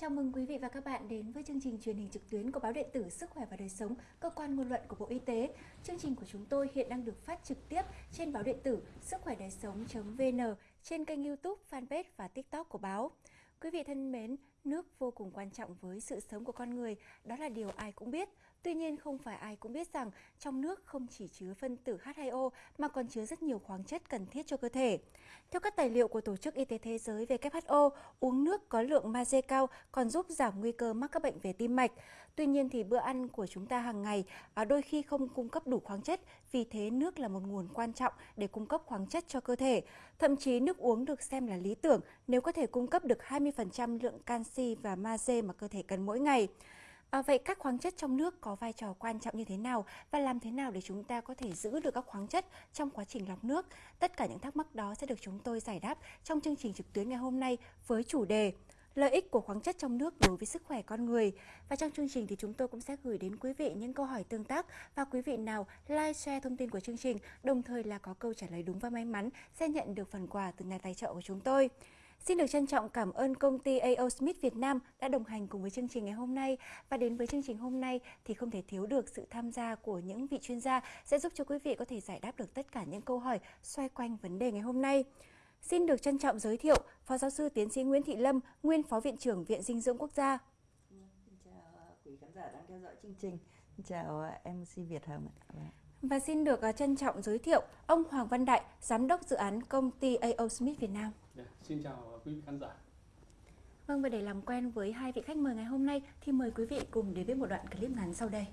Chào mừng quý vị và các bạn đến với chương trình truyền hình trực tuyến của báo điện tử Sức khỏe và đời sống, cơ quan ngôn luận của Bộ Y tế. Chương trình của chúng tôi hiện đang được phát trực tiếp trên báo điện tử sức khỏe đời sống.vn, trên kênh YouTube, fanpage và TikTok của báo. Quý vị thân mến, nước vô cùng quan trọng với sự sống của con người, đó là điều ai cũng biết. Tuy nhiên không phải ai cũng biết rằng trong nước không chỉ chứa phân tử H2O mà còn chứa rất nhiều khoáng chất cần thiết cho cơ thể. Theo các tài liệu của Tổ chức Y tế Thế giới WHO, uống nước có lượng magie cao còn giúp giảm nguy cơ mắc các bệnh về tim mạch. Tuy nhiên thì bữa ăn của chúng ta hàng ngày à, đôi khi không cung cấp đủ khoáng chất, vì thế nước là một nguồn quan trọng để cung cấp khoáng chất cho cơ thể. Thậm chí nước uống được xem là lý tưởng nếu có thể cung cấp được 20% lượng canxi và magie mà cơ thể cần mỗi ngày. À, vậy các khoáng chất trong nước có vai trò quan trọng như thế nào và làm thế nào để chúng ta có thể giữ được các khoáng chất trong quá trình lọc nước? Tất cả những thắc mắc đó sẽ được chúng tôi giải đáp trong chương trình trực tuyến ngày hôm nay với chủ đề lợi ích của khoáng chất trong nước đối với sức khỏe con người. Và trong chương trình thì chúng tôi cũng sẽ gửi đến quý vị những câu hỏi tương tác và quý vị nào like share thông tin của chương trình, đồng thời là có câu trả lời đúng và may mắn sẽ nhận được phần quà từ nhà tài trợ của chúng tôi. Xin được trân trọng cảm ơn công ty AO Smith Việt Nam đã đồng hành cùng với chương trình ngày hôm nay. Và đến với chương trình hôm nay thì không thể thiếu được sự tham gia của những vị chuyên gia sẽ giúp cho quý vị có thể giải đáp được tất cả những câu hỏi xoay quanh vấn đề ngày hôm nay. Xin được trân trọng giới thiệu Phó Giáo sư Tiến sĩ Nguyễn Thị Lâm, nguyên Phó Viện trưởng Viện Dinh dưỡng Quốc gia. Xin chào quý khán giả đang theo dõi chương trình. Xin chào MC Việt Hồng. Vâng. Và xin được à, trân trọng giới thiệu ông Hoàng Văn Đại, Giám đốc dự án công ty AO Smith Việt Nam. Xin chào quý vị khán giả. Vâng và để làm quen với hai vị khách mời ngày hôm nay thì mời quý vị cùng đến với một đoạn clip ngắn sau đây.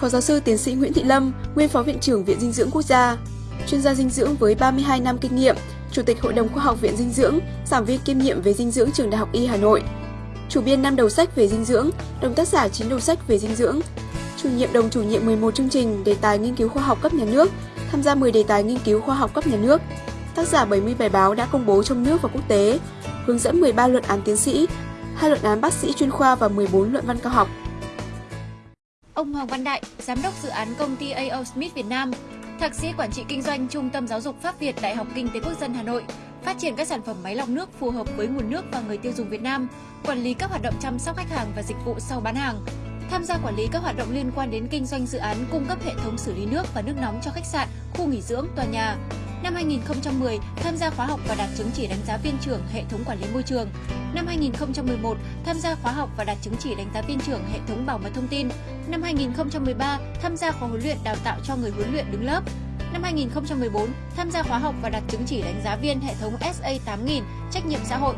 Phó giáo sư tiến sĩ Nguyễn Thị Lâm, nguyên phó viện trưởng Viện Dinh dưỡng Quốc gia, chuyên gia dinh dưỡng với 32 năm kinh nghiệm, Chủ tịch Hội đồng Khoa học Viện Dinh dưỡng, giảng viên kiêm nhiệm về dinh dưỡng Trường Đại học Y Hà Nội, chủ biên 5 đầu sách về dinh dưỡng, đồng tác giả 9 đầu sách về dinh dưỡng, chủ nhiệm đồng chủ nhiệm 11 chương trình đề tài nghiên cứu khoa học cấp nhà nước, tham gia 10 đề tài nghiên cứu khoa học cấp nhà nước, tác giả 70 bài báo đã công bố trong nước và quốc tế, hướng dẫn 13 luận án tiến sĩ, hai luận án bác sĩ chuyên khoa và 14 luận văn cao học. Ông Hoàng Văn Đại, giám đốc dự án công ty AO Smith Việt Nam, thạc sĩ quản trị kinh doanh Trung tâm Giáo dục Pháp Việt Đại học Kinh tế Quốc dân Hà Nội, phát triển các sản phẩm máy lọc nước phù hợp với nguồn nước và người tiêu dùng Việt Nam, quản lý các hoạt động chăm sóc khách hàng và dịch vụ sau bán hàng, tham gia quản lý các hoạt động liên quan đến kinh doanh dự án cung cấp hệ thống xử lý nước và nước nóng cho khách sạn, khu nghỉ dưỡng, tòa nhà. Năm 2010, tham gia khóa học và đạt chứng chỉ đánh giá viên trưởng hệ thống quản lý môi trường. Năm 2011, tham gia khóa học và đạt chứng chỉ đánh giá viên trưởng hệ thống bảo mật thông tin. Năm 2013, tham gia khóa huấn luyện đào tạo cho người huấn luyện đứng lớp. Năm 2014, tham gia khóa học và đạt chứng chỉ đánh giá viên hệ thống SA 8000 trách nhiệm xã hội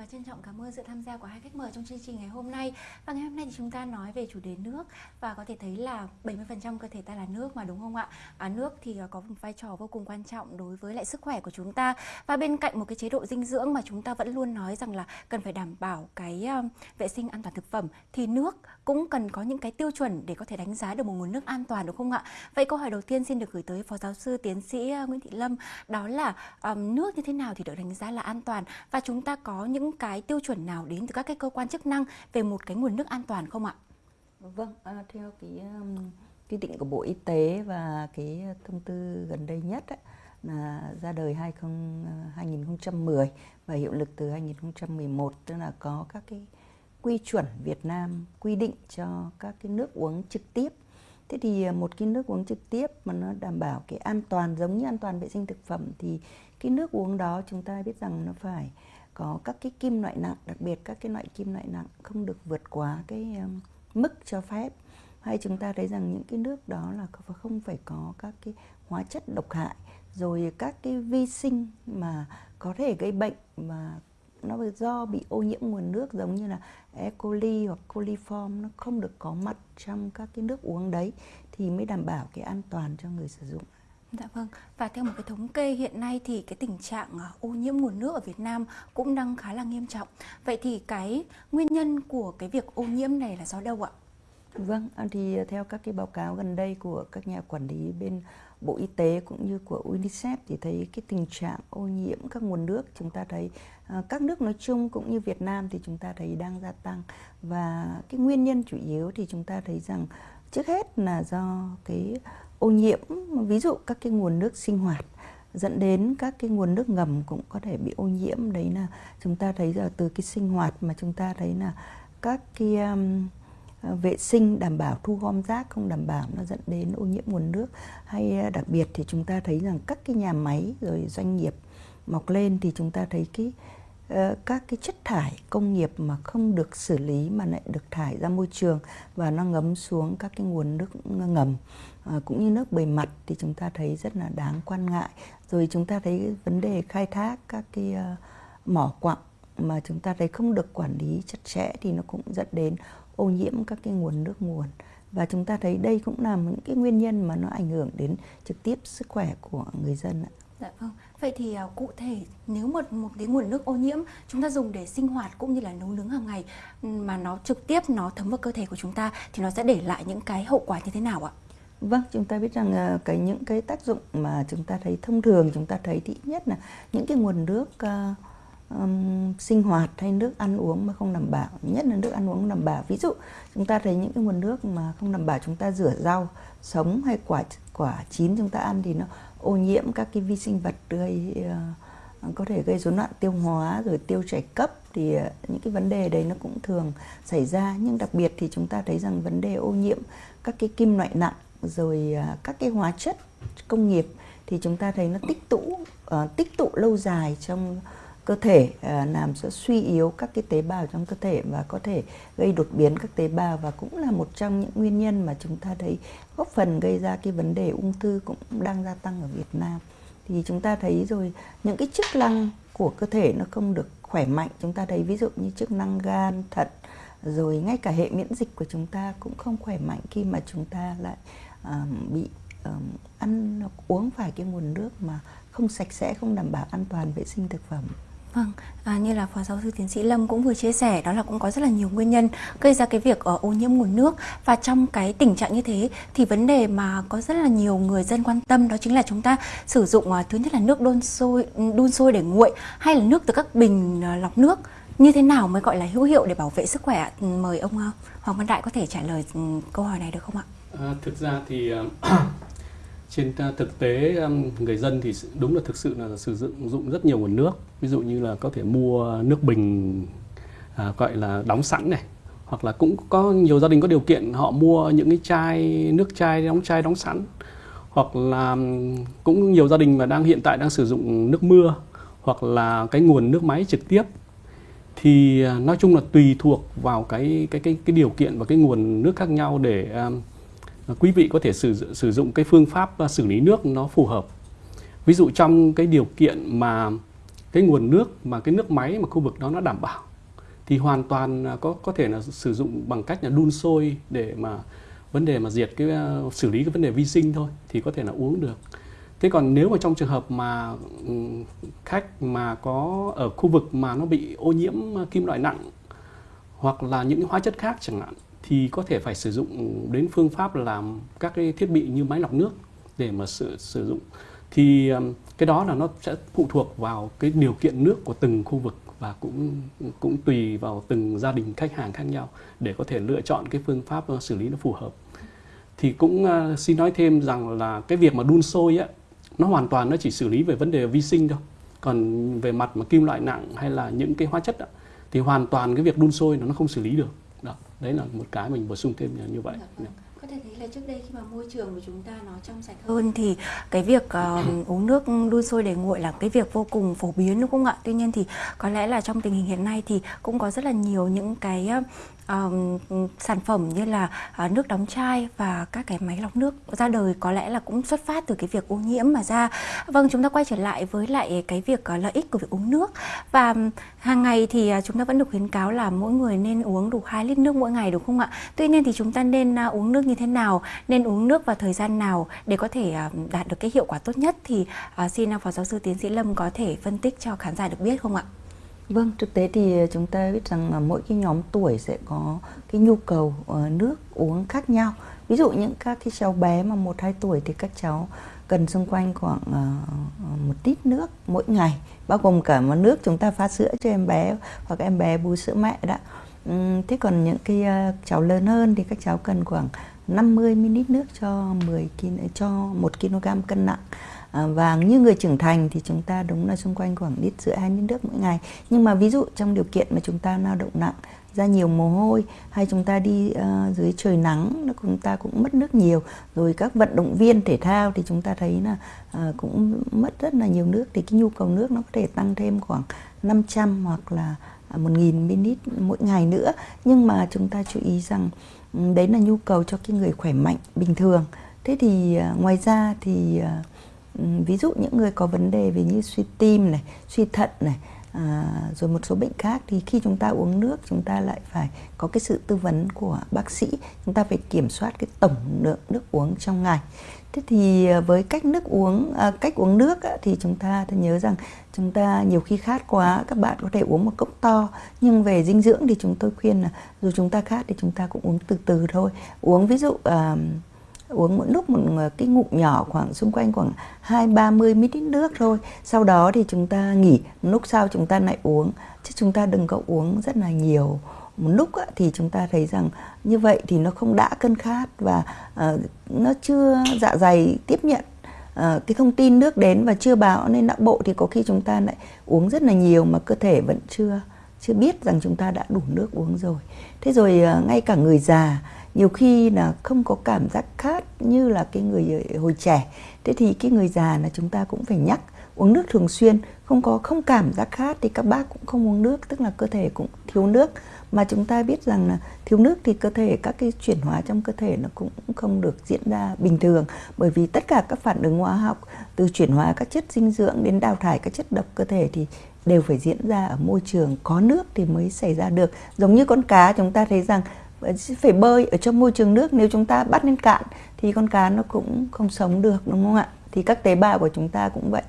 và trân trọng cảm ơn sự tham gia của hai khách mời trong chương trình ngày hôm nay. Và ngày hôm nay thì chúng ta nói về chủ đề nước và có thể thấy là 70% cơ thể ta là nước mà đúng không ạ? À, nước thì à, có một vai trò vô cùng quan trọng đối với lại sức khỏe của chúng ta. Và bên cạnh một cái chế độ dinh dưỡng mà chúng ta vẫn luôn nói rằng là cần phải đảm bảo cái um, vệ sinh an toàn thực phẩm thì nước cũng cần có những cái tiêu chuẩn để có thể đánh giá được một nguồn nước an toàn đúng không ạ? Vậy câu hỏi đầu tiên xin được gửi tới Phó Giáo sư Tiến sĩ à, Nguyễn Thị Lâm đó là um, nước như thế nào thì được đánh giá là an toàn và chúng ta có những cái tiêu chuẩn nào đến từ các cái cơ quan chức năng về một cái nguồn nước an toàn không ạ? Vâng, à, theo cái um, quy định của Bộ Y tế và cái thông tư gần đây nhất ấy, là ra đời 20, 2010 à, và hiệu lực từ 2011 tức là có các cái quy chuẩn Việt Nam quy định cho các cái nước uống trực tiếp. Thế thì à, một cái nước uống trực tiếp mà nó đảm bảo cái an toàn, giống như an toàn vệ sinh thực phẩm thì cái nước uống đó chúng ta biết rằng nó phải có các cái kim loại nặng, đặc biệt các cái loại kim loại nặng không được vượt quá cái à, mức cho phép hay chúng ta thấy rằng những cái nước đó là không phải có các cái hóa chất độc hại, rồi các cái vi sinh mà có thể gây bệnh mà nó do bị ô nhiễm nguồn nước giống như là E. coli hoặc coliform nó không được có mặt trong các cái nước uống đấy thì mới đảm bảo cái an toàn cho người sử dụng. Dạ vâng, và theo một cái thống kê hiện nay thì cái tình trạng à, ô nhiễm nguồn nước ở Việt Nam cũng đang khá là nghiêm trọng. Vậy thì cái nguyên nhân của cái việc ô nhiễm này là do đâu ạ? Vâng, thì theo các cái báo cáo gần đây của các nhà quản lý bên Bộ Y tế cũng như của UNICEF thì thấy cái tình trạng ô nhiễm các nguồn nước chúng ta thấy à, các nước nói chung cũng như Việt Nam thì chúng ta thấy đang gia tăng. Và cái nguyên nhân chủ yếu thì chúng ta thấy rằng trước hết là do cái ô nhiễm ví dụ các cái nguồn nước sinh hoạt dẫn đến các cái nguồn nước ngầm cũng có thể bị ô nhiễm. Đấy là chúng ta thấy giờ từ cái sinh hoạt mà chúng ta thấy là các cái um, À, vệ sinh đảm bảo thu gom rác không đảm bảo nó dẫn đến ô nhiễm nguồn nước. Hay à, đặc biệt thì chúng ta thấy rằng các cái nhà máy rồi doanh nghiệp mọc lên thì chúng ta thấy cái ờ, các cái chất thải công nghiệp mà không được xử lý mà lại được thải ra môi trường và nó ngấm xuống các cái nguồn nước ngầm. À, cũng như nước bề mặt thì chúng ta thấy rất là đáng quan ngại. Rồi chúng ta thấy vấn đề khai thác các cái uh, mỏ quặng mà chúng ta thấy không được quản lý chặt chẽ thì nó cũng dẫn đến ô nhiễm các cái nguồn nước nguồn và chúng ta thấy đây cũng là những cái nguyên nhân mà nó ảnh hưởng đến trực tiếp sức khỏe của người dân ạ. Dạ vâng. Vậy thì uh, cụ thể nếu một một cái nguồn nước ô nhiễm chúng ta dùng để sinh hoạt cũng như là nấu nướng hàng ngày mà nó trực tiếp nó thấm vào cơ thể của chúng ta thì nó sẽ để lại những cái hậu quả như thế nào ạ? Vâng, chúng ta biết rằng uh, cái những cái tác dụng mà chúng ta thấy thông thường chúng ta thấy thì ít nhất là những cái nguồn nước uh, um, sinh hoạt hay nước ăn uống mà không đảm bảo nhất là nước ăn uống không đảm bảo. Ví dụ chúng ta thấy những cái nguồn nước mà không đảm bảo chúng ta rửa rau sống hay quả quả chín chúng ta ăn thì nó ô nhiễm các cái vi sinh vật gây uh, có thể gây rối loạn tiêu hóa rồi tiêu chảy cấp thì uh, những cái vấn đề đấy nó cũng thường xảy ra. Nhưng đặc biệt thì chúng ta thấy rằng vấn đề ô nhiễm các cái kim loại nặng rồi uh, các cái hóa chất công nghiệp thì chúng ta thấy nó tích tụ uh, tích tụ lâu dài trong cơ thể à, làm cho suy yếu các cái tế bào trong cơ thể và có thể gây đột biến các tế bào và cũng là một trong những nguyên nhân mà chúng ta thấy góp phần gây ra cái vấn đề ung thư cũng đang gia tăng ở Việt Nam. Thì chúng ta thấy rồi những cái chức năng của cơ thể nó không được khỏe mạnh chúng ta thấy ví dụ như chức năng gan thận rồi ngay cả hệ miễn dịch của chúng ta cũng không khỏe mạnh khi mà chúng ta lại um, bị um, ăn uống phải cái nguồn nước mà không sạch sẽ không đảm bảo an toàn vệ sinh thực phẩm. Vâng, à, như là Phó Giáo sư Tiến sĩ Lâm cũng vừa chia sẻ đó là cũng có rất là nhiều nguyên nhân gây ra cái việc uh, ô nhiễm nguồn nước. Và trong cái tình trạng như thế thì vấn đề mà có rất là nhiều người dân quan tâm đó chính là chúng ta sử dụng uh, thứ nhất là nước đun sôi đun sôi để nguội hay là nước từ các bình uh, lọc nước. Như thế nào mới gọi là hữu hiệu để bảo vệ sức khỏe mời ông uh, Hoàng Văn Đại có thể trả lời ừ, câu hỏi này được không ạ? À, thực ra thì trên à, thực tế um, người dân thì đúng là thực sự là sử dụng dụng rất nhiều nguồn nước. Ví dụ như là có thể mua nước bình à, gọi là đóng sẵn này hoặc là cũng có nhiều gia đình có điều kiện họ mua những cái chai nước chai đóng chai đóng sẵn. Hoặc là um, cũng nhiều gia đình mà đang hiện tại đang sử dụng nước mưa hoặc là cái nguồn nước máy trực tiếp. Thì à, nói chung là tùy thuộc vào cái cái cái cái điều kiện và cái nguồn nước khác nhau để um, quý vị có thể sử, sử dụng cái phương pháp à, xử lý nước nó phù hợp. Ví dụ trong cái điều kiện mà cái nguồn nước mà cái nước máy mà khu vực đó nó đảm bảo thì hoàn toàn à, có có thể là sử dụng bằng cách là đun sôi để mà vấn đề mà diệt cái à, xử lý cái vấn đề vi sinh thôi thì có thể là uống được. Thế còn nếu mà trong trường hợp mà ừ, khách mà có ở khu vực mà nó bị ô nhiễm kim loại nặng hoặc là những hóa chất khác chẳng hạn thì có thể phải sử dụng đến phương pháp làm các cái thiết bị như máy lọc nước để mà sử sử dụng. Thì um, cái đó là nó sẽ phụ thuộc vào cái điều kiện nước của từng khu vực và cũng cũng tùy vào từng gia đình khách hàng khác nhau để có thể lựa chọn cái phương pháp uh, xử lý nó phù hợp. Thì cũng uh, xin nói thêm rằng là cái việc mà đun sôi á nó hoàn toàn nó chỉ xử lý về vấn đề vi sinh thôi. Còn về mặt mà kim loại nặng hay là những cái hóa chất á, thì hoàn toàn cái việc đun sôi nó không xử lý được đấy là một cái mình bổ sung thêm như vậy. Dạ, vâng. có thể thấy là trước đây khi mà môi trường của chúng ta nó trong sạch hơn thì cái việc uh, uống nước đun sôi để nguội là cái việc vô cùng phổ biến đúng không ạ? Tuy nhiên thì có lẽ là trong tình hình hiện nay thì cũng có rất là nhiều những cái uh, sản phẩm như là uh, nước đóng chai và các cái máy lọc nước ra đời có lẽ là cũng xuất phát từ cái việc ô nhiễm mà ra. Vâng chúng ta quay trở lại với lại cái việc uh, lợi ích của việc uống nước. Và hàng ngày thì uh, chúng ta vẫn được khuyến cáo là mỗi người nên uống đủ 2 lít nước mỗi ngày đúng không ạ? Tuy nhiên thì chúng ta nên uh, uống nước như thế nào nên uống nước vào thời gian nào để có thể uh, đạt được cái hiệu quả tốt nhất thì uh, xin uh, phó giáo sư tiến sĩ lâm có thể phân tích cho khán giả được biết không ạ? Vâng, thực tế thì ờ, chúng ta biết rằng là mỗi cái nhóm tuổi sẽ có cái nhu cầu ờ, nước uống khác nhau. Ví dụ những các cái cháu bé mà một hai tuổi thì các cháu cần xung quanh khoảng ờ, một lít nước mỗi ngày bao gồm cả một nước chúng ta pha sữa cho em bé hoặc em bé bú sữa mẹ đó thế còn những cái cháu lớn hơn thì các cháu cần khoảng 50 ml nước cho 10 kg cho 1 kg cân nặng À, và như người trưởng thành thì chúng ta đúng là xung quanh khoảng lít rưỡi hai lít nước mỗi ngày. Nhưng mà ví dụ trong điều kiện mà chúng ta lao động nặng ra nhiều mồ hôi hay chúng ta đi uh, dưới trời nắng chúng ta cũng mất nước nhiều rồi các vận động viên thể thao thì chúng ta thấy là uh, cũng mất rất là nhiều nước. Thì cái nhu cầu nước nó có thể tăng thêm khoảng 500 hoặc là à, 1.000 ml mỗi ngày nữa. Nhưng mà chúng ta chú ý rằng ừ, đấy là nhu cầu cho cái người khỏe mạnh bình thường. Thế thì uh, ngoài ra thì uh, Ừ, ví dụ những người có vấn đề về như suy tim này suy thận này à, rồi một số bệnh khác thì khi chúng ta uống nước chúng ta lại phải có cái sự tư vấn của bác sĩ chúng ta phải kiểm soát cái tổng lượng nước uống trong ngày. Thế thì à, với cách nước uống à, cách uống nước á, thì chúng ta thì nhớ rằng chúng ta nhiều khi khát quá các bạn có thể uống một cốc to nhưng về dinh dưỡng thì chúng tôi khuyên là dù chúng ta khát thì chúng ta cũng uống từ từ thôi. Uống ví dụ à, uống mỗi lúc một ờ, cái ngụm nhỏ khoảng xung quanh khoảng hai ba mươi ml nước thôi. Sau đó thì chúng ta nghỉ. Lúc sau chúng ta lại uống. Chứ chúng ta đừng có uống rất là nhiều. Một lúc á, thì chúng ta thấy rằng như vậy thì nó không đã cân khát và uh, nó chưa dạ dày tiếp nhận uh, cái thông tin nước đến và chưa báo. Nên não bộ thì có khi chúng ta lại uống rất là nhiều mà cơ thể vẫn chưa chưa biết rằng chúng ta đã đủ nước uống rồi. Thế rồi uh, ngay cả người già nhiều khi là không có cảm giác khát như là cái người hồi trẻ. Thế thì cái người già là chúng ta cũng phải nhắc, uống nước thường xuyên. Không có, không cảm giác khát thì các bác cũng không uống nước, tức là cơ thể cũng thiếu nước. Mà chúng ta biết rằng là thiếu nước thì cơ thể, các cái chuyển hóa trong cơ thể nó cũng không được diễn ra bình thường. Bởi vì tất cả các phản ứng hóa học, từ chuyển hóa các chất dinh dưỡng đến đào thải các chất độc cơ thể thì đều phải diễn ra ở môi trường có nước thì mới xảy ra được. Giống như con cá, chúng ta thấy rằng phải bơi ở trong môi trường nước, nếu chúng ta bắt lên cạn thì con cá nó cũng không sống được, đúng không ạ? Thì các tế bào của chúng ta cũng vậy.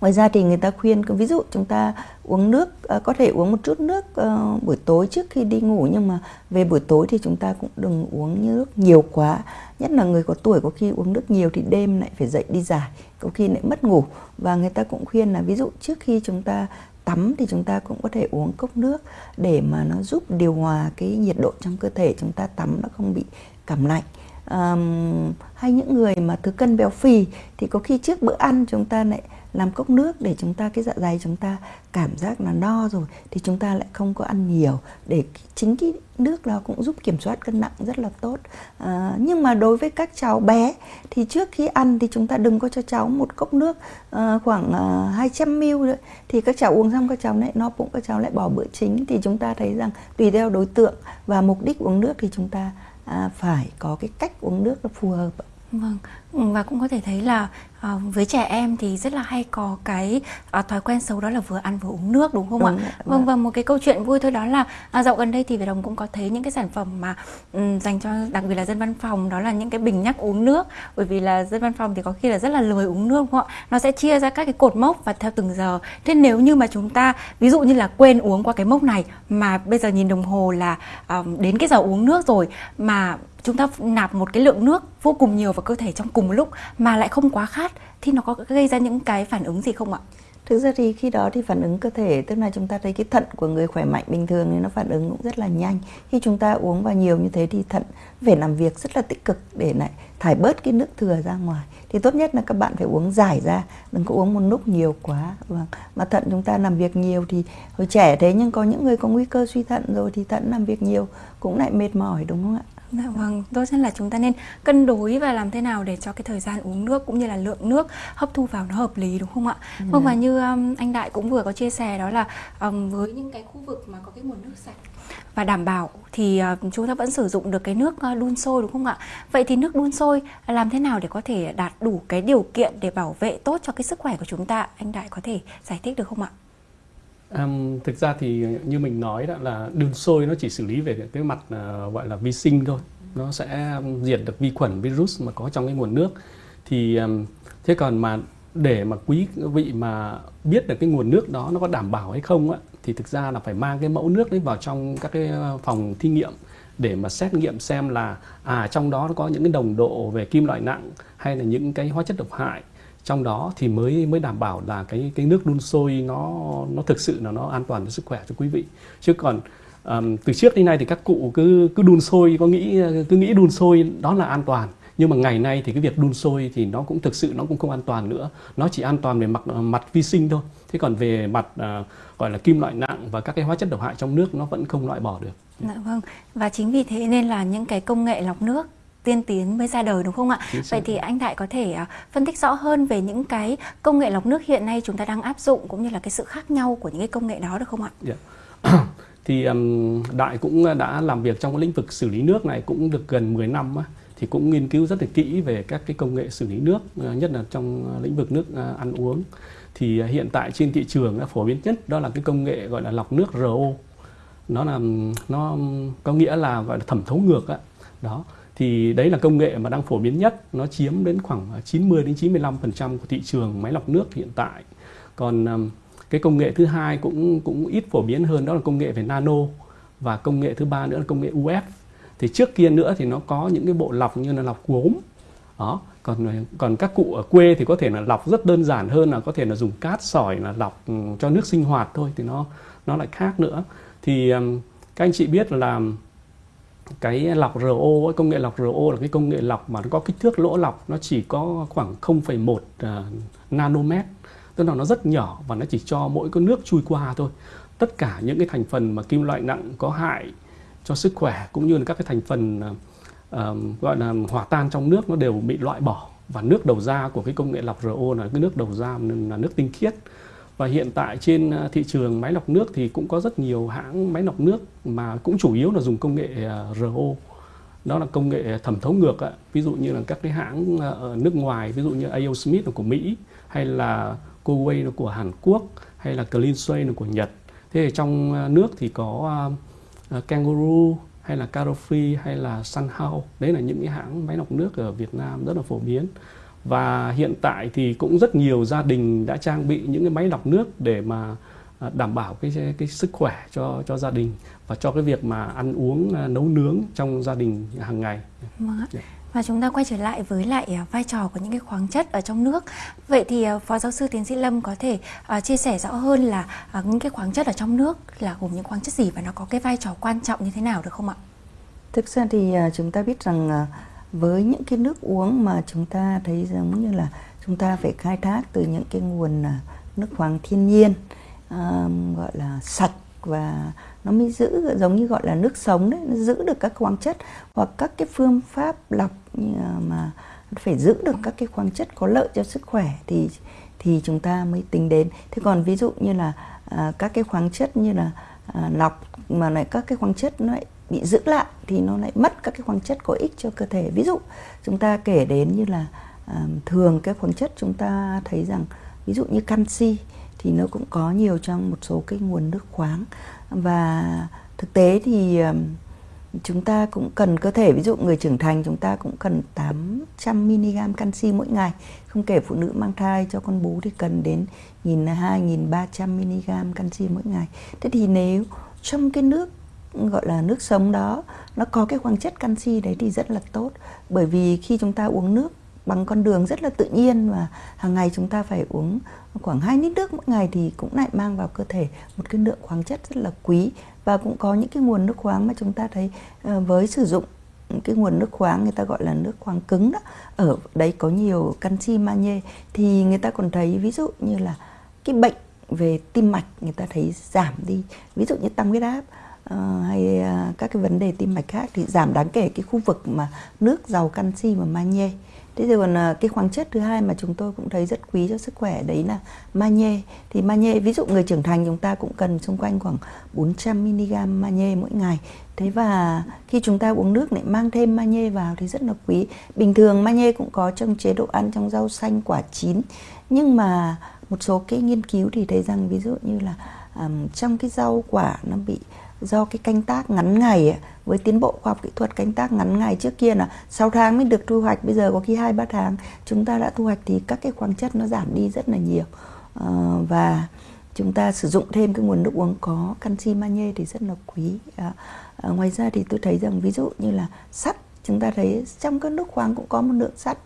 Ngoài ra thì người ta khuyên, ví dụ chúng ta uống nước à, có thể uống một chút nước ờ, buổi tối trước khi đi ngủ, nhưng mà về buổi tối thì chúng ta cũng đừng uống nước nhiều quá. Nhất là người có tuổi có khi uống nước nhiều thì đêm lại phải dậy đi giải, có khi lại mất ngủ. Và người ta cũng khuyên là, ví dụ trước khi chúng ta tắm thì chúng ta cũng có thể uống cốc nước để mà nó giúp điều hòa cái nhiệt độ trong cơ thể chúng ta tắm nó không bị cảm lạnh. Um, hay những người mà thừa cân béo phì thì có khi trước bữa ăn chúng ta lại làm cốc nước để chúng ta cái dạ dày chúng ta cảm giác là no rồi thì chúng ta lại không có ăn nhiều. Để chính cái nước đó cũng giúp kiểm soát cân nặng rất là tốt. À, nhưng mà đối với các cháu bé thì trước khi ăn thì chúng ta đừng có cho cháu một cốc nước à, khoảng à, 200 ml nữa. Thì các cháu uống xong các cháu lại no bụng các cháu lại bỏ bữa chính. Thì chúng ta thấy rằng tùy theo đối tượng và mục đích uống nước thì chúng ta à, phải có cái cách uống nước nó phù hợp Vâng, và cũng có thể thấy là à, với trẻ em thì rất là hay có cái à, thói quen xấu đó là vừa ăn vừa uống nước đúng không đúng, ạ? Vâng, vâng và một cái câu chuyện vui thôi đó là à, dạo gần đây thì Việt Đồng cũng có thấy những cái sản phẩm mà um, dành cho đặc biệt là dân văn phòng đó là những cái bình nhắc uống nước bởi vì là dân văn phòng thì có khi là rất là lười uống nước đúng không ạ? Nó sẽ chia ra các cái cột mốc và theo từng giờ. Thế nếu như mà chúng ta ví dụ như là quên uống qua cái mốc này mà bây giờ nhìn đồng hồ là um, đến cái giờ uống nước rồi mà chúng ta nạp một cái lượng nước vô cùng nhiều vào cơ thể trong cùng một lúc mà lại không quá khát thì nó có gây ra những cái phản ứng gì không ạ? Thực ra thì khi đó thì phản ứng cơ thể tức là chúng ta thấy cái thận của người khỏe mạnh bình thường thì nó phản ứng cũng rất là nhanh. Khi chúng ta uống vào nhiều như thế thì thận phải làm việc rất là tích cực để lại thải bớt cái nước thừa ra ngoài. Thì tốt nhất là các bạn phải uống giải ra, đừng có uống một lúc nhiều quá. Vâng. Mà thận chúng ta làm việc nhiều thì hồi trẻ thế nhưng có những người có nguy cơ suy thận rồi thì thận làm việc nhiều cũng lại mệt mỏi đúng không ạ? Dạ vâng, tốt nhất là chúng ta nên cân đối và làm thế nào để cho cái thời gian uống nước cũng như là lượng nước hấp thu vào nó hợp lý đúng không ạ? Ừ. Vâng và như um, anh Đại cũng vừa có chia sẻ đó là um, với những cái khu vực mà có cái nguồn nước sạch và đảm bảo thì uh, chúng ta vẫn sử dụng được cái nước uh, đun sôi đúng không ạ? Vậy thì nước đun sôi làm thế nào để có thể đạt đủ cái điều kiện để bảo vệ tốt cho cái sức khỏe của chúng ta? Anh Đại có thể giải thích được không ạ? Um, thực ra thì như mình nói đó là đun sôi nó chỉ xử lý về cái mặt uh, gọi là vi sinh thôi. Nó sẽ diệt được vi khuẩn virus mà có trong cái nguồn nước. Thì um, thế còn mà để mà quý vị mà biết được cái nguồn nước đó nó có đảm bảo hay không á thì thực ra là phải mang cái mẫu nước đấy vào trong các cái ờ, phòng thí nghiệm để mà xét nghiệm xem là à trong đó nó có những cái đồng độ về kim loại nặng hay là những cái hóa chất độc hại trong đó thì mới mới đảm bảo là cái cái nước đun sôi nó nó thực sự là nó an toàn cho sức khỏe cho quý vị. Chứ còn um, từ trước đến nay thì các cụ cứ cứ đun sôi có nghĩ cứ nghĩ đun sôi đó là an toàn. Nhưng mà ngày nay thì cái việc đun sôi thì nó cũng thực sự nó cũng không an toàn nữa. Nó chỉ an toàn về mặt ờ, mặt vi sinh thôi. Thế còn về mặt uh, gọi là kim loại nặng và các cái hóa chất độc hại trong nước nó vẫn không loại bỏ được. Dạ vâng. Và chính vì thế nên là những cái công nghệ lọc nước tiên tiến mới ra đời đúng không ạ? Vậy thì anh Đại có thể uh, phân tích rõ hơn về những cái công nghệ lọc nước hiện nay chúng ta đang áp dụng cũng như là cái sự khác nhau của những cái công nghệ đó được không ạ? Yeah. Dạ. thì um, Đại cũng đã làm việc trong cái lĩnh vực xử lý nước này cũng được gần 10 năm á thì cũng nghiên cứu rất là kỹ về các cái công nghệ xử lý nước nhất là trong lĩnh vực nước ăn uống thì hiện tại trên thị trường đã phổ biến nhất đó là cái công nghệ gọi là lọc nước RO nó là nó có nghĩa là gọi là thẩm thấu ngược đó thì đấy là công nghệ mà đang phổ biến nhất. Nó chiếm đến khoảng à, 90 đến 95% của thị trường máy lọc nước hiện tại. Còn cái công nghệ thứ hai cũng cũng ít phổ biến hơn, đó là công nghệ về nano và công nghệ thứ ba nữa là công nghệ UF thì trước kia nữa thì nó có những cái bộ lọc như là lọc gốm đó, còn à, còn các cụ ở quê thì có thể là lọc rất đơn giản hơn là có thể là dùng cát, sỏi là lọc cho nước sinh hoạt thôi, thì nó nó lại khác nữa. Thì các anh chị biết là cái lọc RO công nghệ lọc RO là cái công nghệ lọc mà nó có kích thước lỗ lọc nó chỉ có khoảng 0,1 uh, ờ, nanomet. Tức là nó rất nhỏ và nó chỉ cho mỗi cái nước chui qua thôi. Tất cả những cái thành phần mà kim loại nặng có hại cho sức khỏe cũng như là các cái thành phần uh, gọi là hòa tan trong nước nó đều bị loại bỏ. Và nước đầu ra của cái công nghệ lọc RO là cái nước đầu ra là nước tinh khiết và hiện tại trên à, thị trường máy lọc nước thì cũng có rất nhiều hãng máy lọc nước mà cũng chủ yếu là dùng công nghệ à, RO đó là công nghệ thẩm thấu ngược ạ. ví dụ như là các cái hãng à, ở nước ngoài, ví dụ như A.O. Smith là của Mỹ, hay là Coway là của Hàn Quốc, hay là Cleanway là của Nhật thế thì trong nước thì có Kangaroo, hay là Carofree, hay là Sunhouse đấy là những cái hãng máy lọc nước ở Việt Nam rất là phổ biến và hiện tại thì cũng rất nhiều gia đình đã trang bị những cái máy lọc nước để mà à, đảm bảo cái cái sức khỏe cho cho gia đình và cho cái việc mà ăn uống à, nấu nướng trong gia đình hàng ngày. Vâng ạ. Và chúng ta quay trở lại với lại à, vai trò của những cái khoáng chất ở trong nước. Vậy thì Phó Giáo sư Tiến sĩ Lâm có thể chia sẻ rõ hơn là những cái khoáng chất ở trong nước là gồm những khoáng chất gì và nó có cái vai trò quan trọng như thế nào được không ạ? Thực ra thì chúng ta biết rằng với những cái nước uống mà chúng ta thấy giống như là chúng ta phải khai thác từ những cái nguồn à, nước khoáng thiên nhiên um, gọi là sạch và nó mới giữ giống như gọi là nước sống đấy nó giữ được các khoáng chất hoặc các cái phương pháp lọc mà phải giữ được các cái khoáng chất có lợi cho sức khỏe thì thì chúng ta mới tính đến. Thế còn ví dụ như là à, các cái khoáng chất như là à, lọc mà lại các cái khoáng chất nó lại bị giữ lại thì nó lại mất các cái khoáng chất có ích cho cơ thể. Ví dụ chúng ta kể đến như là à, thường cái khoáng chất chúng ta thấy rằng ví dụ như canxi thì nó cũng có nhiều trong một số cái nguồn nước khoáng. Và thực tế thì chúng ta cũng cần cơ thể ví dụ người trưởng thành chúng ta cũng cần 800 mg canxi mỗi ngày. Không kể phụ nữ mang thai cho con bú thì cần đến 1.200 1.300 mg canxi mỗi ngày. Thế thì nếu trong cái nước gọi là nước sống đó, nó có cái khoáng chất canxi đấy thì rất là tốt. Bởi vì khi chúng ta uống nước bằng con đường rất là tự nhiên và hàng ngày chúng ta phải uống khoảng 2 lít nước mỗi ngày thì cũng lại mang vào cơ thể một cái lượng khoáng chất rất là quý. Và cũng có những cái nguồn nước khoáng mà chúng ta thấy ờ, với sử dụng cái nguồn nước khoáng người ta gọi là nước khoáng cứng đó, ở đấy có nhiều canxi magie thì người ta còn thấy ví dụ như là cái bệnh về tim mạch người ta thấy giảm đi. Ví dụ như tăng huyết áp uh, hay uh, các cái vấn đề tim mạch khác thì giảm đáng kể cái khu vực mà nước giàu canxi và magie Thế thì còn à, cái khoáng chất thứ hai mà chúng tôi cũng thấy rất quý cho sức khỏe đấy là magie. Thì magie ví dụ người trưởng thành chúng ta cũng cần xung quanh khoảng 400 mg magie mỗi ngày. Thế và khi chúng ta uống nước lại mang thêm magie vào thì rất là quý. Bình thường magie cũng có trong chế độ ăn trong rau xanh quả chín. Nhưng mà một số cái nghiên cứu thì thấy rằng ví dụ như là um, trong cái rau quả nó bị do cái canh tác ngắn ngày với tiến bộ khoa học kỹ thuật canh tác ngắn ngày trước kia là 6 tháng mới được thu hoạch bây giờ có khi hai ba tháng. Chúng ta đã thu hoạch thì các cái khoáng chất nó giảm đi rất là nhiều. Ờ, và chúng ta sử dụng thêm cái nguồn nước uống có canxi magie thì rất là quý. À, à, ngoài ra thì tôi thấy rằng ví dụ như là sắt chúng ta thấy trong các nước khoáng cũng có một lượng sắt.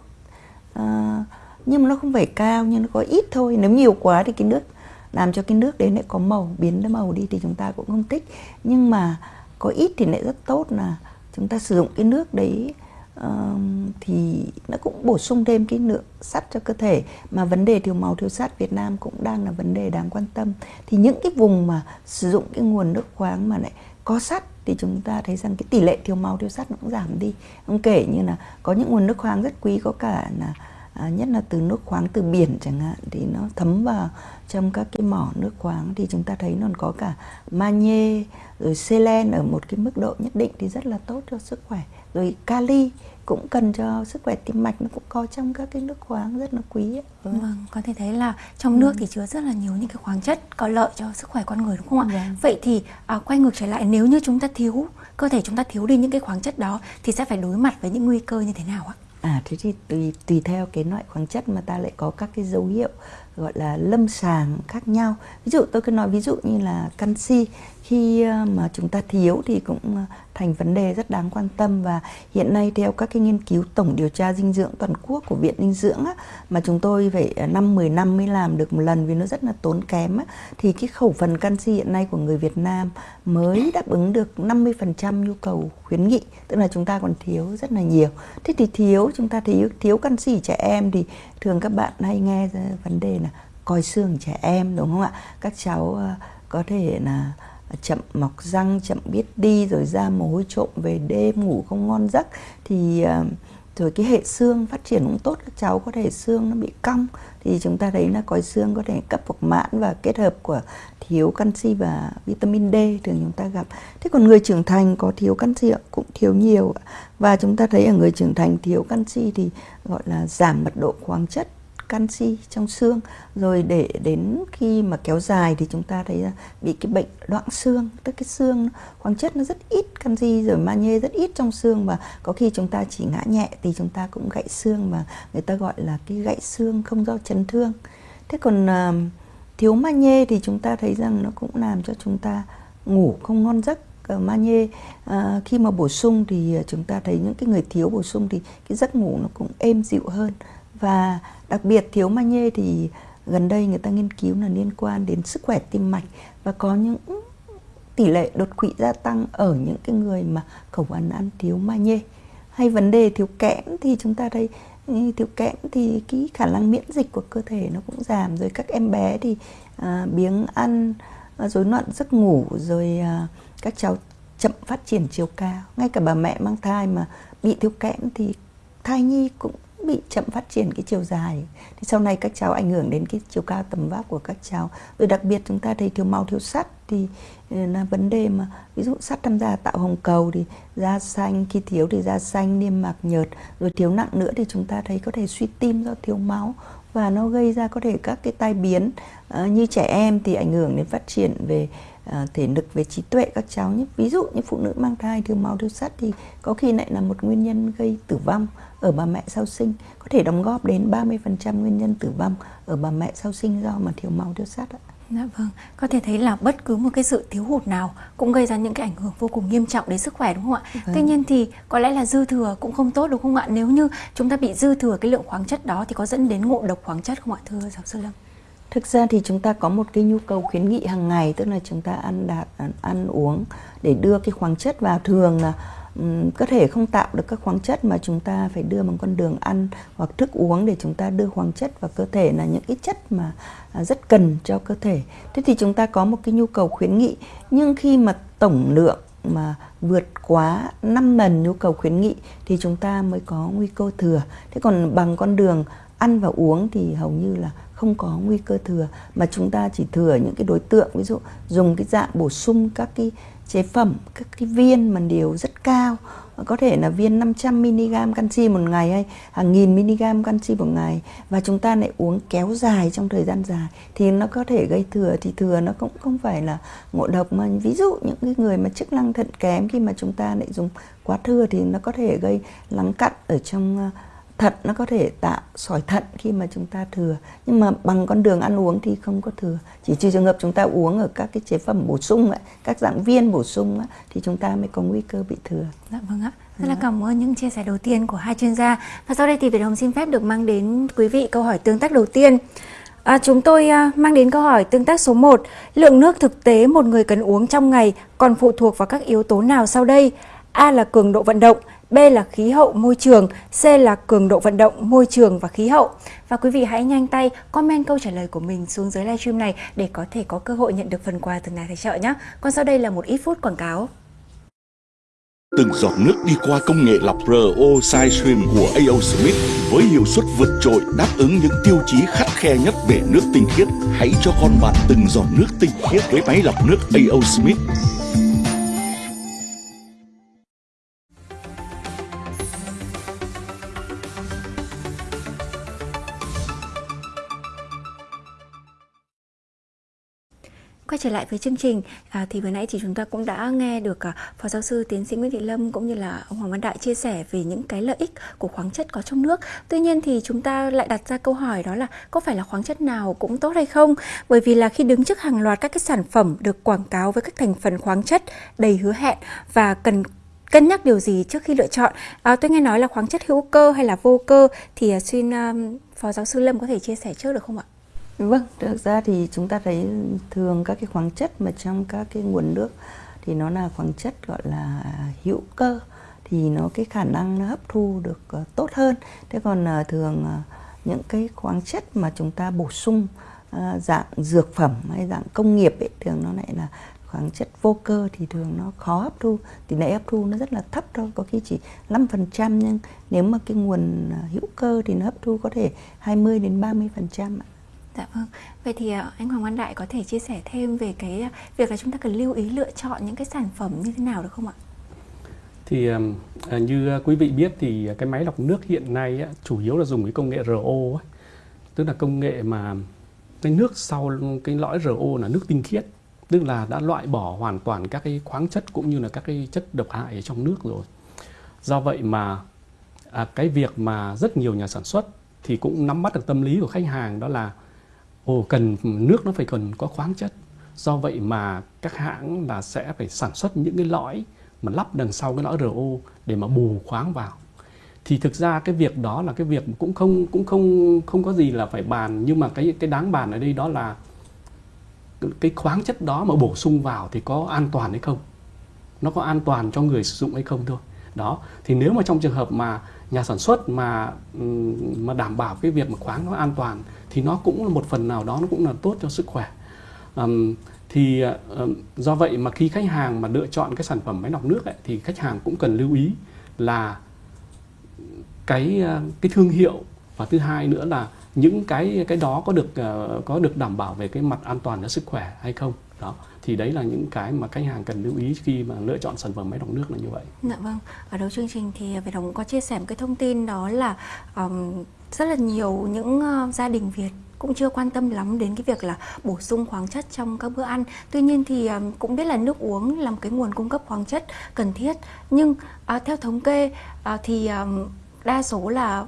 À, nhưng mà nó không phải cao nhưng nó có ít thôi. Nếu nhiều quá thì cái nước làm cho cái nước đấy lại có màu biến cái màu đi thì chúng ta cũng không thích. Nhưng mà có ít thì lại rất tốt là chúng ta sử dụng cái nước đấy uh, thì nó cũng bổ sung thêm cái lượng sắt cho cơ thể. Mà vấn đề thiếu máu thiếu sắt Việt Nam cũng đang là vấn đề đáng quan tâm. Thì những cái vùng mà sử dụng cái nguồn nước khoáng mà lại có sắt thì chúng ta thấy rằng cái tỷ lệ thiếu máu thiếu sắt nó cũng giảm đi. Không kể như là có những nguồn nước khoáng rất quý có cả là à, nhất là từ nước khoáng từ biển chẳng hạn thì nó thấm vào trong các cái mỏ nước khoáng thì chúng ta thấy nó có cả magie rồi selen ở một cái mức độ nhất định thì rất là tốt cho sức khỏe rồi kali cũng cần cho sức khỏe tim mạch nó cũng có trong các cái nước khoáng rất là quý ấy. Ừ. Vâng, có thể thấy là trong nước ừ. thì chứa rất là nhiều những cái khoáng chất có lợi cho sức khỏe con người đúng không ạ? Vâng. Vậy thì à, quay ngược trở lại nếu như chúng ta thiếu cơ thể chúng ta thiếu đi những cái khoáng chất đó thì sẽ phải đối mặt với những nguy cơ như thế nào ạ? À thế thì tùy tùy theo cái loại khoáng chất mà ta lại có các cái dấu hiệu gọi là lâm sàng khác nhau. Ví dụ tôi cứ nói ví dụ như là canxi khi ờ, mà chúng ta thiếu thì cũng ờ, thành vấn đề rất đáng quan tâm và hiện nay theo các cái nghiên cứu tổng điều tra dinh dưỡng toàn quốc của Viện Dinh dưỡng á, mà chúng tôi phải ờ, năm 10 năm mới làm được một lần vì nó rất là tốn kém á, thì cái khẩu phần canxi hiện nay của người Việt Nam mới đáp ứng được 50% nhu cầu khuyến nghị, tức là chúng ta còn thiếu rất là nhiều. Thế thì thiếu chúng ta thiếu thiếu canxi trẻ em thì thường các bạn hay nghe vấn đề là coi xương trẻ em đúng không ạ? Các cháu có thể là chậm mọc răng, chậm biết đi, rồi ra mồ hôi trộm về đêm, ngủ không ngon giấc. Thì ờ, rồi cái hệ xương phát triển cũng tốt, các cháu có thể xương nó bị cong. Thì chúng ta thấy là còi xương có thể cấp hoặc mãn và kết hợp của thiếu canxi và vitamin D thường chúng ta gặp. Thế còn người trưởng thành có thiếu canxi cũng thiếu nhiều và chúng ta thấy ở người trưởng thành thiếu canxi thì gọi là giảm mật độ khoáng chất canxi trong xương. Rồi để đến khi mà kéo dài thì chúng ta thấy bị cái bệnh loãng xương tức cái xương khoáng chất nó rất ít canxi rồi magie rất ít trong xương. Và có khi chúng ta chỉ ngã nhẹ thì chúng ta cũng gãy xương mà người ta gọi là cái gãy xương không do chấn thương. Thế còn uh, thiếu magie thì chúng ta thấy rằng nó cũng làm cho chúng ta ngủ không ngon giấc. Ờ, magie à, ờ, khi mà bổ sung thì chúng ta thấy những cái người thiếu bổ sung thì cái giấc ngủ nó cũng êm dịu hơn và đặc biệt thiếu magie thì gần đây người ta nghiên cứu là liên quan đến sức khỏe tim mạch và có những tỷ lệ đột quỵ gia tăng ở những cái người mà khẩu phần ăn thiếu magie hay vấn đề thiếu kẽm thì chúng ta thấy ừ, thiếu kẽm thì cái khả năng miễn dịch của cơ thể nó cũng giảm rồi các em bé thì à, biếng ăn à, rối loạn giấc ngủ rồi à, các cháu chậm phát triển chiều cao. Ngay cả bà mẹ mang thai mà bị thiếu kẽm thì thai nhi cũng bị chậm phát triển cái chiều dài. Thì sau này các cháu ảnh hưởng đến cái chiều cao tầm vóc của các cháu. Rồi đặc biệt chúng ta thấy thiếu máu thiếu sắt thì ừ, là vấn đề mà ví dụ sắt tham gia tạo hồng cầu thì da xanh khi thiếu thì da xanh niêm mạc nhợt. Rồi thiếu nặng nữa thì chúng ta thấy có thể suy tim do thiếu máu và nó gây ra có thể các cái tai biến. À, như trẻ em thì ảnh hưởng đến phát triển về uh, thể lực về trí tuệ các cháu nhé ví dụ như phụ nữ mang thai thiếu máu thiếu sắt thì có khi lại là một nguyên nhân gây tử vong ở bà mẹ sau sinh có thể đóng góp đến 30% nguyên nhân tử vong ở bà mẹ sau sinh do mà thiếu máu thiếu sắt ạ. Dạ vâng, có thể thấy là bất cứ một cái sự thiếu hụt nào cũng gây ra những cái ảnh hưởng vô cùng nghiêm trọng đến sức khỏe đúng không ạ? Vâng. Tuy nhiên thì có lẽ là dư thừa cũng không tốt đúng không ạ? Nếu như chúng ta bị dư thừa cái lượng khoáng chất đó thì có dẫn đến ngộ độc khoáng chất không ạ thưa giáo sư Lâm? Thực ra thì chúng ta có một cái nhu cầu khuyến nghị hàng ngày, tức là chúng ta ăn đạt ăn uống để đưa cái khoáng chất vào thường là cơ thể không tạo được các khoáng chất mà chúng ta phải đưa bằng con đường ăn hoặc thức uống để chúng ta đưa khoáng chất vào cơ thể là những cái chất mà à, rất cần cho cơ thể. Thế thì chúng ta có một cái nhu cầu khuyến nghị, nhưng khi mà tổng lượng mà vượt quá 5 lần nhu cầu khuyến nghị thì chúng ta mới có nguy cơ thừa. Thế còn bằng con đường ăn và uống thì hầu như là không có nguy cơ thừa, mà chúng ta chỉ thừa những cái đối tượng, ví dụ dùng cái dạng bổ sung các cái chế phẩm, các cái viên mà điều rất cao. Có thể là viên 500 mg canxi một ngày hay hàng nghìn mg canxi một ngày. Và chúng ta lại uống kéo dài trong thời gian dài, thì nó có thể gây thừa, thì thừa nó cũng không phải là ngộ độc mà. Ví dụ những cái người mà chức năng thận kém khi mà chúng ta lại dùng quá thừa thì nó có thể gây lắng cặn ở trong thận nó có thể tạo sỏi thận khi mà chúng ta thừa nhưng mà bằng con đường ăn uống thì không có thừa chỉ trừ trường hợp chúng ta uống ở các cái chế phẩm bổ sung ấy, các dạng viên bổ sung ấy, thì chúng ta mới có nguy cơ bị thừa dạ vâng ạ rất là dạ. cảm ơn những chia sẻ đầu tiên của hai chuyên gia và sau đây thì Việt Hồng xin phép được mang đến quý vị câu hỏi tương tác đầu tiên À, chúng tôi à, mang đến câu hỏi tương tác số 1. Lượng nước thực tế một người cần uống trong ngày còn phụ thuộc vào các yếu tố nào sau đây? A là cường độ vận động, B là khí hậu môi trường, C là cường độ vận động môi trường và khí hậu. Và quý vị hãy nhanh tay comment câu trả lời của mình xuống dưới livestream này để có thể có cơ hội nhận được phần quà từ nhà tài trợ nhé. Còn sau đây là một ít phút quảng cáo. Từng giọt nước đi qua công nghệ lọc RO Sidestream của AO Smith với hiệu suất vượt trội đáp ứng những tiêu chí khắt khe nhất về nước tinh khiết. Hãy cho con bạn từng giọt nước tinh khiết với máy lọc nước AO Smith. Quay trở lại với chương trình à, thì vừa nãy thì chúng ta cũng đã nghe được à, Phó giáo sư tiến sĩ Nguyễn Thị Lâm cũng như là ông Hoàng Văn Đại chia sẻ về những cái lợi ích của khoáng chất có trong nước. Tuy nhiên thì chúng ta lại đặt ra câu hỏi đó là có phải là khoáng chất nào cũng tốt hay không? Bởi vì là khi đứng trước hàng loạt các cái sản phẩm được quảng cáo với các thành phần khoáng chất đầy hứa hẹn và cần cân nhắc điều gì trước khi lựa chọn à, tôi nghe nói là khoáng chất hữu cơ hay là vô cơ thì à, xin um, phó giáo sư lâm có thể chia sẻ trước được không ạ Vâng, thực ra thì chúng ta thấy thường các cái khoáng chất mà trong các cái nguồn nước thì nó là khoáng chất gọi là hữu cơ thì nó cái khả năng nó hấp thu được uh, tốt hơn. Thế còn uh, thường uh, những cái khoáng chất mà chúng ta bổ sung dạng dược phẩm hay dạng công nghiệp ấy thường nó lại là khoáng chất vô cơ thì thường nó khó hấp thu tỷ lệ hấp thu nó rất là thấp thôi có khi chỉ 5% nhưng nếu mà cái nguồn hữu cơ thì nó hấp thu có thể 20 đến 30% ạ. Dạ vâng. Vậy thì ờ, anh Hoàng Văn Đại có thể chia sẻ thêm về cái ờ, việc là chúng ta cần lưu ý lựa chọn những cái sản phẩm như thế nào được không ạ? Thì à, như ờ, quý vị biết thì cái máy lọc nước hiện nay chủ yếu là dùng cái công nghệ RO ấy. Tức là công nghệ mà cái nước sau cái lõi RO là nước tinh khiết tức là đã loại bỏ hoàn toàn các cái khoáng chất cũng như là các cái chất độc hại ở trong nước rồi do vậy mà à, cái việc mà rất nhiều nhà sản xuất thì cũng nắm bắt được tâm lý của khách hàng đó là ồ, cần nước nó phải cần có khoáng chất. Do vậy mà các hãng là sẽ phải sản xuất những cái lõi mà lắp đằng sau cái lõi RO để mà bù khoáng vào. Thì thực ra cái việc đó là cái việc cũng không cũng không không có gì là phải bàn. Nhưng mà cái cái đáng bàn ở đây đó là cái khoáng chất đó mà bổ sung vào thì có an toàn hay không? Nó có an toàn cho người sử dụng hay không thôi. Đó, thì nếu mà trong trường hợp mà nhà sản xuất mà mà đảm bảo cái việc mà khoáng nó an toàn thì nó cũng là một phần nào đó nó cũng là tốt cho sức khỏe. Um, thì uh, do vậy mà khi khách hàng mà lựa chọn cái sản phẩm máy lọc nước ấy, thì khách hàng cũng cần lưu ý là cái uh, cái thương hiệu và thứ hai nữa là những cái cái đó có được uh, có được đảm bảo về cái mặt an toàn cho sức khỏe hay không đó thì đấy là những cái mà khách hàng cần lưu ý khi mà lựa chọn sản phẩm máy lọc nước là như vậy. Dạ vâng. Ở đầu chương trình thì Việt Hồng có chia sẻ một cái thông tin đó là um, rất là nhiều những uh, gia đình Việt cũng chưa quan tâm lắm đến cái việc là bổ sung khoáng chất trong các bữa ăn. Tuy nhiên thì um, cũng biết là nước uống là một cái nguồn cung cấp khoáng chất cần thiết. Nhưng uh, theo thống kê uh, thì um, đa số là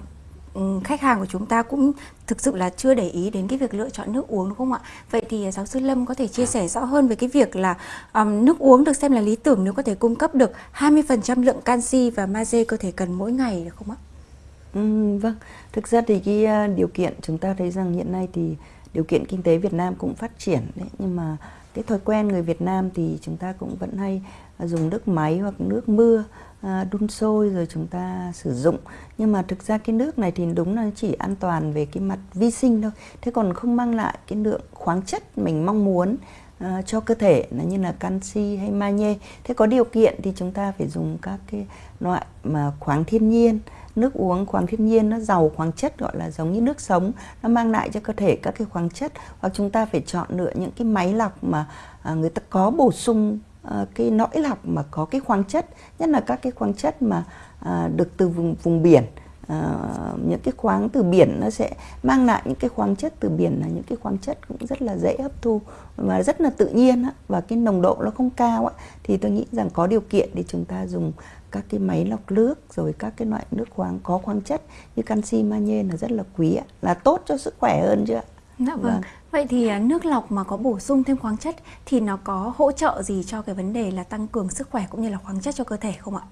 Ừ, khách hàng của chúng ta cũng thực sự là chưa để ý đến cái việc lựa chọn nước uống đúng không ạ? Vậy thì à, giáo sư Lâm có thể chia sẻ rõ hơn về cái việc là um, nước uống được xem là lý tưởng nếu có thể cung cấp được 20% lượng canxi và magie cơ thể cần mỗi ngày được không ạ? Ừ, vâng, thực ra thì cái à, điều kiện chúng ta thấy rằng hiện nay thì điều kiện kinh tế Việt Nam cũng phát triển đấy nhưng mà cái thói quen người Việt Nam thì chúng ta cũng vẫn hay à, dùng nước máy hoặc nước mưa À, đun sôi rồi chúng ta sử dụng. Nhưng mà thực ra cái nước này thì đúng là chỉ an toàn về cái mặt vi sinh thôi. Thế còn không mang lại cái lượng khoáng chất mình mong muốn à, cho cơ thể là như là canxi hay magie. Thế có điều kiện thì chúng ta phải dùng các cái loại mà khoáng thiên nhiên. Nước uống khoáng thiên nhiên nó giàu khoáng chất, gọi là giống như nước sống. Nó mang lại cho cơ thể các cái khoáng chất. Hoặc chúng ta phải chọn lựa những cái máy lọc mà à, người ta có bổ sung uh, cái nõi lọc mà có cái khoáng chất nhất là các cái khoáng chất mà uh, được từ vùng vùng biển. Uh, những cái khoáng từ biển nó sẽ mang lại những cái khoáng chất từ biển là những cái khoáng chất cũng rất là dễ hấp thu và rất là tự nhiên á, và cái nồng độ nó không cao á, thì tôi nghĩ rằng có điều kiện để chúng ta dùng các cái máy lọc nước rồi các cái loại nước khoáng có khoáng chất như canxi magie là rất là quý á, là tốt cho sức khỏe hơn chứ ạ. Dạ vâng. vâng. Vậy thì à, nước lọc mà có bổ sung thêm khoáng chất thì nó có hỗ trợ gì cho cái vấn đề là tăng cường sức khỏe cũng như là khoáng chất cho cơ thể không ạ?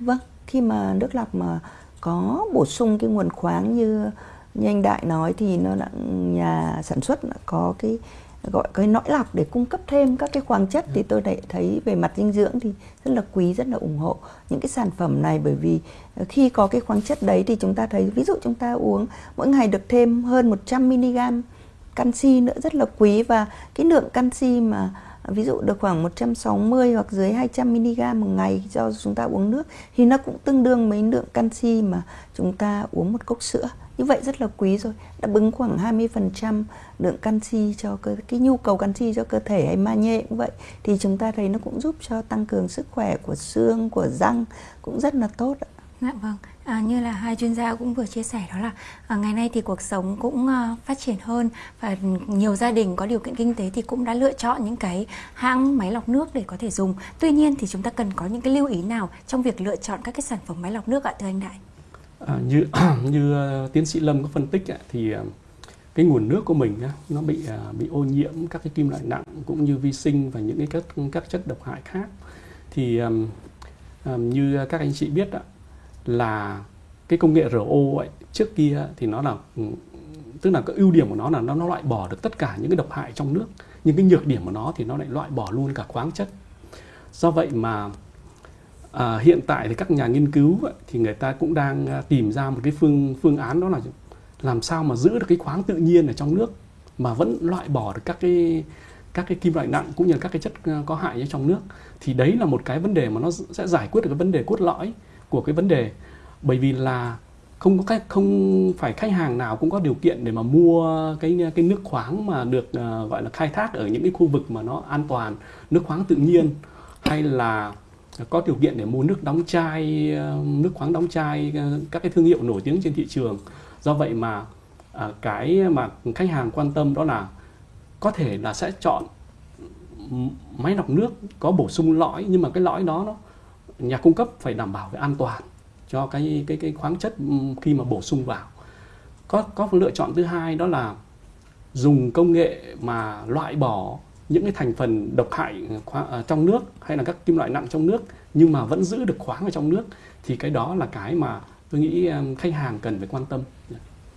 Vâng, khi mà nước lọc mà có bổ sung cái nguồn khoáng như như anh Đại nói thì nó là nhà sản xuất có cái gọi cái nõi lọc để cung cấp thêm các cái khoáng chất thì tôi lại thấy về mặt dinh dưỡng thì rất là quý rất là ủng hộ những cái sản phẩm này bởi vì khi có cái khoáng chất đấy thì chúng ta thấy ví dụ chúng ta uống mỗi ngày được thêm hơn 100 mg canxi nữa rất là quý. Và cái lượng canxi mà ví dụ được khoảng 160 hoặc dưới 200 mg một ngày cho chúng ta uống nước thì nó cũng tương đương mấy lượng canxi mà chúng ta uống một cốc sữa. Như vậy rất là quý rồi đáp ứng khoảng 20% lượng canxi cho cơ, cái nhu cầu canxi cho cơ thể hay magie cũng vậy. Thì chúng ta thấy nó cũng giúp cho tăng cường sức khỏe của xương của răng cũng rất là tốt ạ. Dạ vâng, à, như là hai chuyên gia cũng vừa chia sẻ đó là à, ngày nay thì cuộc sống cũng à, phát triển hơn và nhiều gia đình có điều kiện kinh tế thì cũng đã lựa chọn những cái hãng máy lọc nước để có thể dùng. Tuy nhiên thì chúng ta cần có những cái lưu ý nào trong việc lựa chọn các cái sản phẩm máy lọc nước ạ thưa anh Đại? À, như như uh, tiến sĩ Lâm có phân tích ạ, thì uh, cái nguồn nước của mình nó bị uh, bị ô nhiễm các cái kim loại nặng cũng như vi sinh và những cái các các chất độc hại khác thì um, um, như các anh chị biết ạ, là cái công nghệ RO ấy trước kia thì nó là ừ, tức là cái ưu điểm của nó là nó, nó loại bỏ được tất cả những cái độc hại trong nước. Nhưng cái nhược điểm của nó thì nó lại loại bỏ luôn cả khoáng chất. Do vậy mà à, hiện tại thì các nhà nghiên cứu ấy, thì người ta cũng đang à, tìm ra một cái phương phương án đó là làm sao mà giữ được cái khoáng tự nhiên ở trong nước mà vẫn loại bỏ được các cái các cái kim loại nặng cũng như là các cái chất à, có hại ở trong nước. Thì đấy là một cái vấn đề mà nó sẽ giải quyết được cái vấn đề cốt lõi của cái vấn đề. Bởi vì là không có cách không phải khách hàng nào cũng có điều kiện để mà mua cái cái nước khoáng mà được uh, gọi là khai thác ở những cái khu vực mà nó an toàn nước khoáng tự nhiên hay là có điều kiện để mua nước đóng chai ờ, nước khoáng đóng chai ờ, các cái thương hiệu nổi tiếng trên thị trường. Do vậy mà uh, cái mà khách hàng quan tâm đó là có thể là sẽ chọn máy lọc nước có bổ sung lõi nhưng mà cái lõi đó nó nhà cung cấp phải đảm bảo về an toàn cho cái cái cái khoáng chất ừ, khi mà bổ sung vào có có lựa chọn thứ hai đó là dùng công nghệ mà loại bỏ những cái thành phần độc hại ờ, trong nước hay là các kim loại nặng trong nước nhưng mà vẫn giữ được khoáng ở trong nước thì cái đó là cái mà tôi nghĩ khách hàng cần phải quan tâm.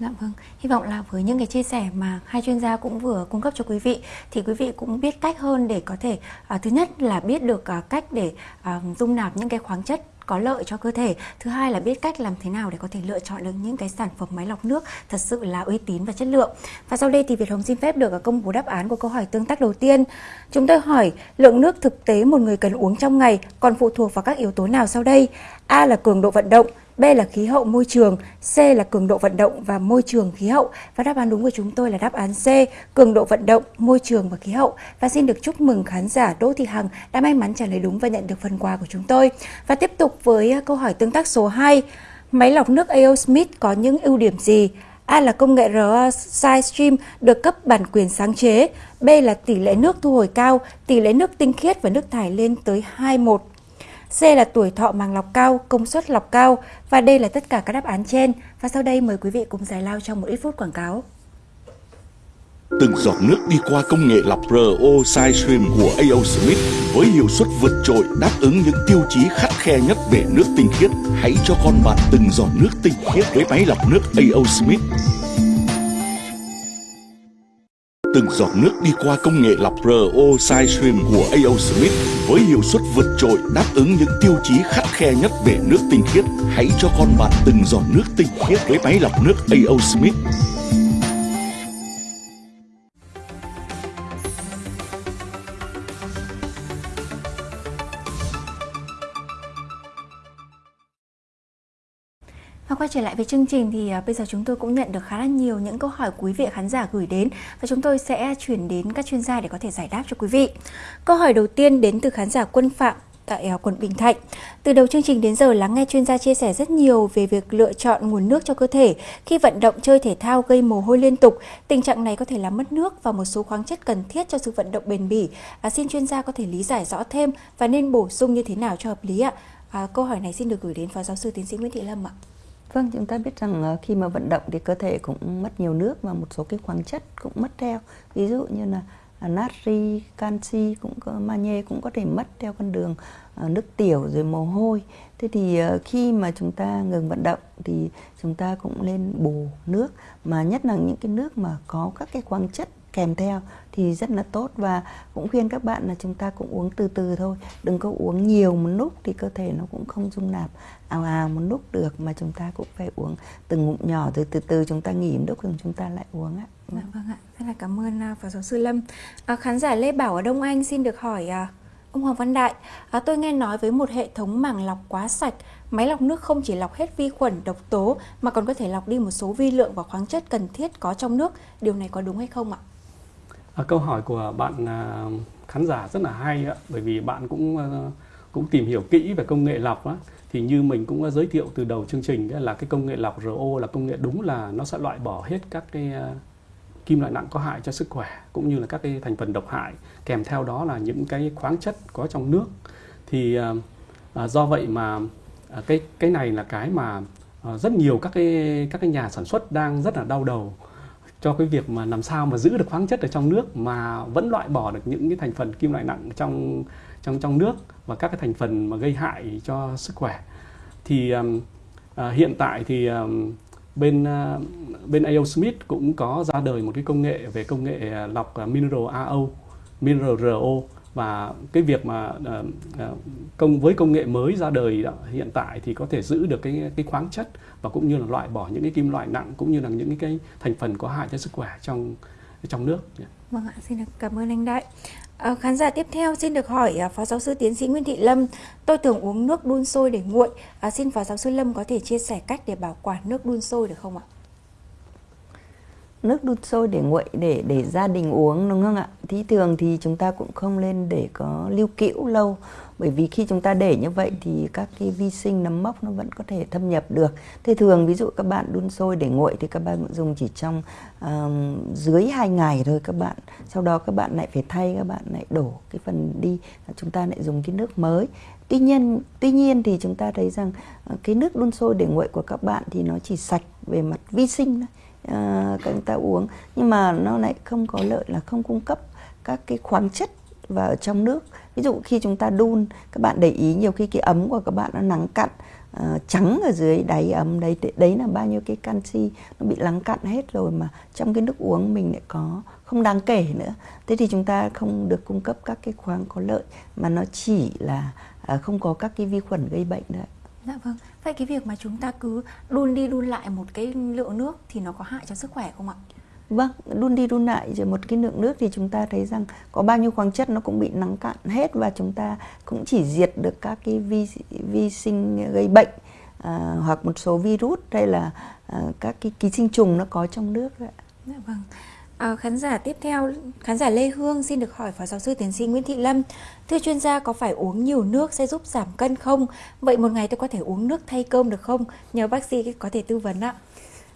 Dạ vâng, hy vọng là với những cái chia sẻ mà hai chuyên gia cũng vừa cung cấp cho quý vị thì quý vị cũng biết cách hơn để có thể à, thứ nhất là biết được à, cách để à, dung nạp những cái khoáng chất có lợi cho cơ thể. Thứ hai là biết cách làm thế nào để có thể lựa chọn được những cái sản phẩm máy lọc nước thật sự là uy tín và chất lượng. Và sau đây thì Việt Hồng xin phép được à, công bố đáp án của câu hỏi tương tác đầu tiên. Chúng tôi hỏi lượng nước thực tế một người cần uống trong ngày còn phụ thuộc vào các yếu tố nào sau đây? A là cường độ vận động B là khí hậu môi trường, C là cường độ vận động và môi trường khí hậu. Và đáp án đúng của chúng tôi là đáp án C, cường độ vận động, môi trường và khí hậu. Và xin được chúc mừng khán giả Đỗ Thị Hằng đã may mắn trả lời đúng và nhận được phần quà của chúng tôi. Và tiếp tục với ờ, câu hỏi tương tác số 2. Máy lọc nước A.O. Smith có những ưu điểm gì? A là công nghệ RO SideStream được cấp bản quyền sáng chế. B là tỷ lệ nước thu hồi cao, tỷ lệ nước tinh khiết và nước thải lên tới 21 C là tuổi thọ màng lọc cao, công suất lọc cao và đây là tất cả các đáp án trên. Và sau đây mời quý vị cùng giải lao trong một ít phút quảng cáo. Từng giọt nước đi qua công nghệ lọc RO SideStream của A.O. Smith với hiệu suất vượt trội đáp ứng những tiêu chí khắt khe nhất về nước tinh khiết. Hãy cho con bạn từng giọt nước tinh khiết với máy lọc nước A.O. Smith. Từng giọt nước đi qua công nghệ lọc RO SideStream của A.O. Smith với hiệu suất vượt trội đáp ứng những tiêu chí khắt khe nhất về nước tinh khiết. Hãy cho con bạn từng giọt nước tinh khiết với máy lọc nước A.O. Smith. Trở lại với chương trình thì à, bây giờ chúng tôi cũng nhận được khá là nhiều những câu hỏi quý vị khán giả gửi đến và chúng tôi sẽ chuyển đến các chuyên gia để có thể giải đáp cho quý vị. Câu hỏi đầu tiên đến từ khán giả Quân Phạm tại à, quận Bình Thạnh. Từ đầu chương trình đến giờ lắng nghe chuyên gia chia sẻ rất nhiều về việc lựa chọn nguồn nước cho cơ thể khi vận động chơi thể thao gây mồ hôi liên tục. Tình trạng này có thể làm mất nước và một số khoáng chất cần thiết cho sự vận động bền bỉ. À, xin chuyên gia có thể lý giải rõ thêm và nên bổ sung như thế nào cho hợp lý ạ? À, câu hỏi này xin được gửi đến phó giáo sư tiến sĩ Nguyễn Thị Lâm ạ. Vâng, chúng ta biết rằng ờ, khi mà vận động thì cơ thể cũng mất nhiều nước và một số cái khoáng chất cũng mất theo. Ví dụ như là à, natri, canxi cũng có magie cũng có thể mất theo con đường ờ, nước tiểu rồi mồ hôi. Thế thì ờ, khi mà chúng ta ngừng vận động thì chúng ta cũng nên bù nước mà nhất là những cái nước mà có các cái khoáng chất kèm theo thì rất là tốt và cũng khuyên các bạn là chúng ta cũng uống từ từ thôi đừng có uống nhiều một lúc thì cơ thể nó cũng không dung nạp ào ào một lúc được mà chúng ta cũng phải uống từng ngụm nhỏ rồi từ từ chúng ta nghỉ một lúc rồi chúng ta lại uống ạ Dạ, vâng ạ rất là cảm ơn à, phó giáo sư Lâm à, khán giả Lê Bảo ở Đông Anh xin được hỏi à, ông Hoàng Văn Đại à, tôi nghe nói với một hệ thống màng lọc quá sạch Máy lọc nước không chỉ lọc hết vi khuẩn, độc tố mà còn có thể lọc đi một số vi lượng và khoáng chất cần thiết có trong nước. Điều này có đúng hay không ạ? À, câu hỏi của bạn à, khán giả rất là hay ạ, bởi vì bạn cũng à, cũng tìm hiểu kỹ về công nghệ lọc á. Thì như mình cũng giới thiệu từ đầu chương trình là cái công nghệ lọc RO là công nghệ đúng là nó sẽ loại bỏ hết các cái kim loại nặng có hại cho sức khỏe cũng như là các cái thành phần độc hại. Kèm theo đó là những cái khoáng chất có trong nước. Thì à, do vậy mà à, cái cái này là cái mà à, rất nhiều các cái các cái nhà sản xuất đang rất là đau đầu cho cái việc mà làm sao mà giữ được khoáng chất ở trong nước mà vẫn loại bỏ được những cái thành phần kim loại nặng trong trong trong nước và các cái thành phần mà gây hại cho sức khỏe thì um, à, hiện tại thì um, bên uh, bên A.O. Smith cũng có ra đời một cái công nghệ về công nghệ lọc mineral AO, mineral RO và cái việc mà ờ, ờ, công với công nghệ mới ra đời hiện tại thì có thể giữ được cái cái khoáng chất và cũng như là loại bỏ những cái kim loại nặng cũng như là những cái thành phần có hại cho sức khỏe trong trong nước. Dạ. Vâng ạ, xin được cảm ơn anh Đại. À, khán giả tiếp theo xin được hỏi à, Phó Giáo sư Tiến sĩ Nguyễn Thị Lâm. Tôi thường uống nước đun sôi để nguội. À, xin Phó Giáo sư Lâm có thể chia sẻ cách để bảo quản nước đun sôi được không ạ? Nước đun sôi để nguội để để gia đình uống đúng không ạ? Thì thường thì chúng ta cũng không nên để có lưu cữu lâu bởi vì khi chúng ta để như vậy thì các cái vi sinh nấm mốc nó vẫn có thể thâm nhập được. Thế thường ví dụ các bạn đun sôi để nguội thì các bạn dùng chỉ trong um, dưới 2 ngày thôi các bạn. Sau đó các bạn lại phải thay các bạn lại đổ cái phần đi chúng ta lại dùng cái nước mới. Tuy nhiên tuy nhiên thì chúng ta thấy rằng ờ, cái nước đun sôi để nguội của các bạn thì nó chỉ sạch về mặt vi sinh thôi à, các người ta uống. Nhưng mà nó lại không có lợi là không cung cấp các cái khoáng chất vào trong nước. Ví dụ khi chúng ta đun các bạn để ý nhiều khi cái ấm của các bạn nó nắng cặn uh, à, trắng ở dưới đáy ấm đấy đấy là bao nhiêu cái canxi nó bị lắng cặn hết rồi mà trong cái nước uống mình lại có không đáng kể nữa. Thế thì chúng ta không được cung cấp các cái khoáng có lợi mà nó chỉ là uh, không có các cái vi khuẩn gây bệnh đấy Dạ vâng. Vậy cái việc mà chúng ta cứ đun đi đun lại một cái lượng nước thì nó có hại cho sức khỏe không ạ? Vâng, đun đi đun lại rồi một cái lượng nước thì chúng ta thấy rằng có bao nhiêu khoáng chất nó cũng bị nắng cạn hết và chúng ta cũng chỉ diệt được các cái vi vi sinh gây bệnh à, hoặc một số virus hay là à, các cái ký sinh trùng nó có trong nước ạ. Dạ vâng. À, khán giả tiếp theo, khán giả Lê Hương xin được hỏi Phó Giáo sư Tiến sĩ Nguyễn Thị Lâm. Thưa chuyên gia, có phải uống nhiều nước sẽ giúp giảm cân không? Vậy một ngày tôi có thể uống nước thay cơm được không? Nhờ bác sĩ có thể tư vấn ạ.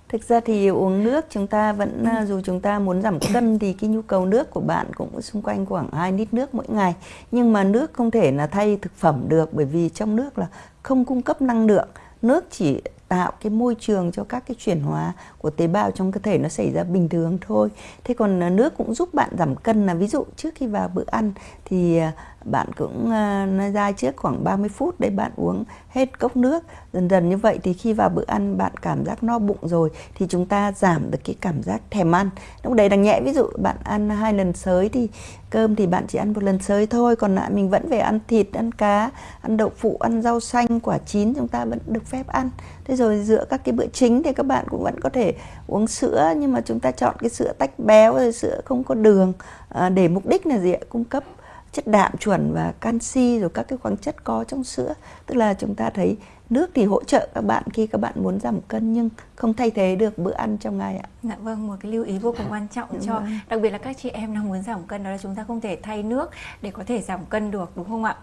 Thực ra thì uống nước chúng ta vẫn ừ. dù chúng ta muốn giảm cân thì cái nhu cầu nước của bạn cũng xung quanh khoảng 2 lít nước mỗi ngày. Nhưng mà nước không thể là thay thực phẩm được bởi vì trong nước là không cung cấp năng lượng. Nước chỉ tạo cái môi trường cho các cái chuyển hóa của tế bào trong cơ thể nó xảy ra bình thường thôi. Thế còn ờ, nước cũng giúp bạn giảm cân là ví dụ, trước khi vào bữa ăn thì ờ, bạn cũng ờ, ra trước khoảng 30 phút để bạn uống hết cốc nước. Dần dần như vậy thì khi vào bữa ăn bạn cảm giác no bụng rồi thì chúng ta giảm được cái cảm giác thèm ăn. Lúc đấy đang nhẹ, ví dụ bạn ăn hai lần sới thì, cơm thì bạn chỉ ăn một lần sới thôi. Còn lại mình vẫn phải ăn thịt, ăn cá, ăn đậu phụ, ăn rau xanh, quả chín, chúng ta vẫn được phép ăn thế rồi giữa các cái bữa chính thì các bạn cũng vẫn có thể uống sữa nhưng mà chúng ta chọn cái sữa tách béo rồi sữa không có đường à, để mục đích là gì ạ cung cấp chất đạm chuẩn và canxi rồi các cái khoáng chất có trong sữa tức là chúng ta thấy nước thì hỗ trợ các bạn khi các bạn muốn giảm cân nhưng không thay thế được bữa ăn trong ngày ạ. Dạ vâng, một cái lưu ý vô cùng quan trọng Đúng cho rồi. đặc biệt là các chị em đang muốn giảm cân đó là chúng ta không thể thay nước để có thể giảm cân được đúng không ạ?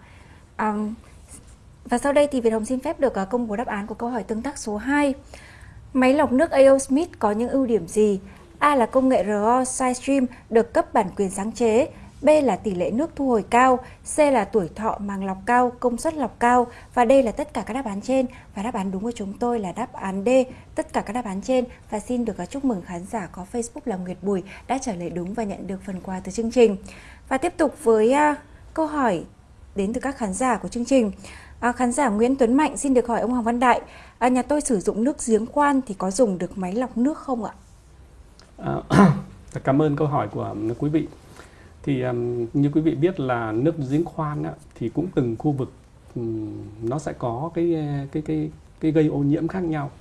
Um, và sau đây thì Việt Hồng xin phép được à, công bố đáp án của câu hỏi tương tác số 2. Máy lọc nước AO Smith có những ưu điểm gì? A là công nghệ RO SideStream được cấp bản quyền sáng chế. B là tỷ lệ nước thu hồi cao, C là tuổi thọ màng lọc cao, công suất lọc cao và đây là tất cả các đáp án trên và đáp án đúng của chúng tôi là đáp án D, tất cả các đáp án trên và xin được à, chúc mừng khán giả có Facebook là Nguyệt Bùi đã trả lời đúng và nhận được phần quà từ chương trình. Và tiếp tục với à, câu hỏi đến từ các khán giả của chương trình. À, khán giả Nguyễn Tuấn Mạnh xin được hỏi ông Hoàng Văn Đại, à, nhà tôi sử dụng nước giếng khoan thì có dùng được máy lọc nước không ạ? À, cảm ơn câu hỏi của um, quý vị. Thì um, như quý vị biết là nước giếng khoan á, thì cũng từng khu vực um, nó sẽ có cái e, cái cái cái gây ô nhiễm khác nhau.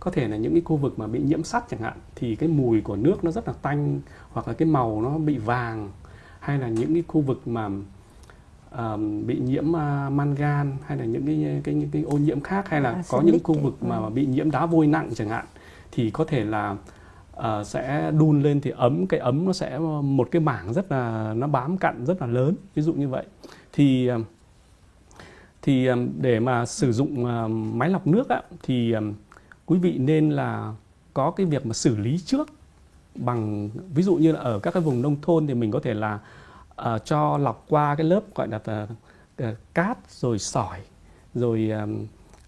Có thể là những cái khu vực mà bị nhiễm sắt chẳng hạn thì cái mùi của nước nó rất là tanh hoặc là cái màu nó bị vàng hay là những cái khu vực mà um, bị nhiễm uh, mangan hay là những cái cái những cái ô nhiễm khác hay là À, có những khu ấy. vực mà Ừ. bị nhiễm đá vôi nặng chẳng hạn thì có thể là ờ, sẽ đun lên thì ấm cái ấm nó sẽ một cái mảng rất là nó bám cặn rất là lớn ví dụ như vậy thì ờ, thì ờ, để mà sử dụng ờ, máy lọc nước á, thì ờ, quý vị nên là có cái việc mà xử lý trước bằng ví dụ như là ở các cái vùng nông thôn thì mình có thể là uh, cho lọc qua cái lớp gọi là uh, uh, cát rồi sỏi rồi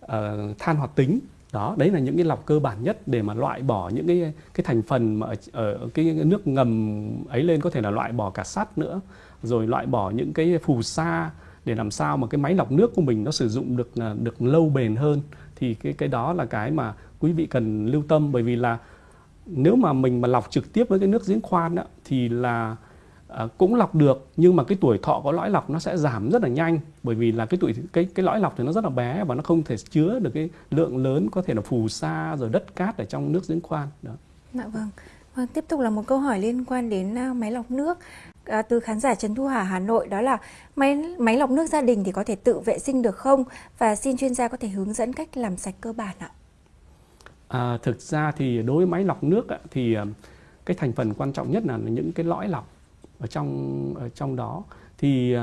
ờ, uh, than hoạt tính. Đó đấy là những cái lọc cơ bản nhất để mà loại bỏ những cái cái thành phần mà ở, ở cái nước ngầm ấy lên có thể là loại bỏ cả sắt nữa rồi loại bỏ những cái phù sa để làm sao mà cái máy lọc nước của mình nó sử dụng được là được lâu bền hơn. Thì cái cái đó là cái mà quý vị cần lưu tâm bởi vì là nếu mà mình mà lọc trực tiếp với cái nước giếng khoan đó, thì là à, cũng lọc được nhưng mà cái tuổi thọ của lõi lọc nó sẽ giảm rất là nhanh bởi vì là cái tuổi cái cái lõi lọc thì nó rất là bé và nó không thể chứa được cái lượng lớn có thể là phù sa rồi đất cát ở trong nước giếng khoan đó. Dạ vâng. Vâng, tiếp tục là một câu hỏi liên quan đến à, máy lọc nước à, từ khán giả Trần Thu Hà Hà Nội đó là máy máy lọc nước gia đình thì có thể tự vệ sinh được không và xin chuyên gia có thể hướng dẫn cách làm sạch cơ bản ạ. À, thực ra thì đối với máy lọc nước thì à, cái thành phần quan trọng nhất là những cái lõi lọc ở trong ở trong đó. Thì uh,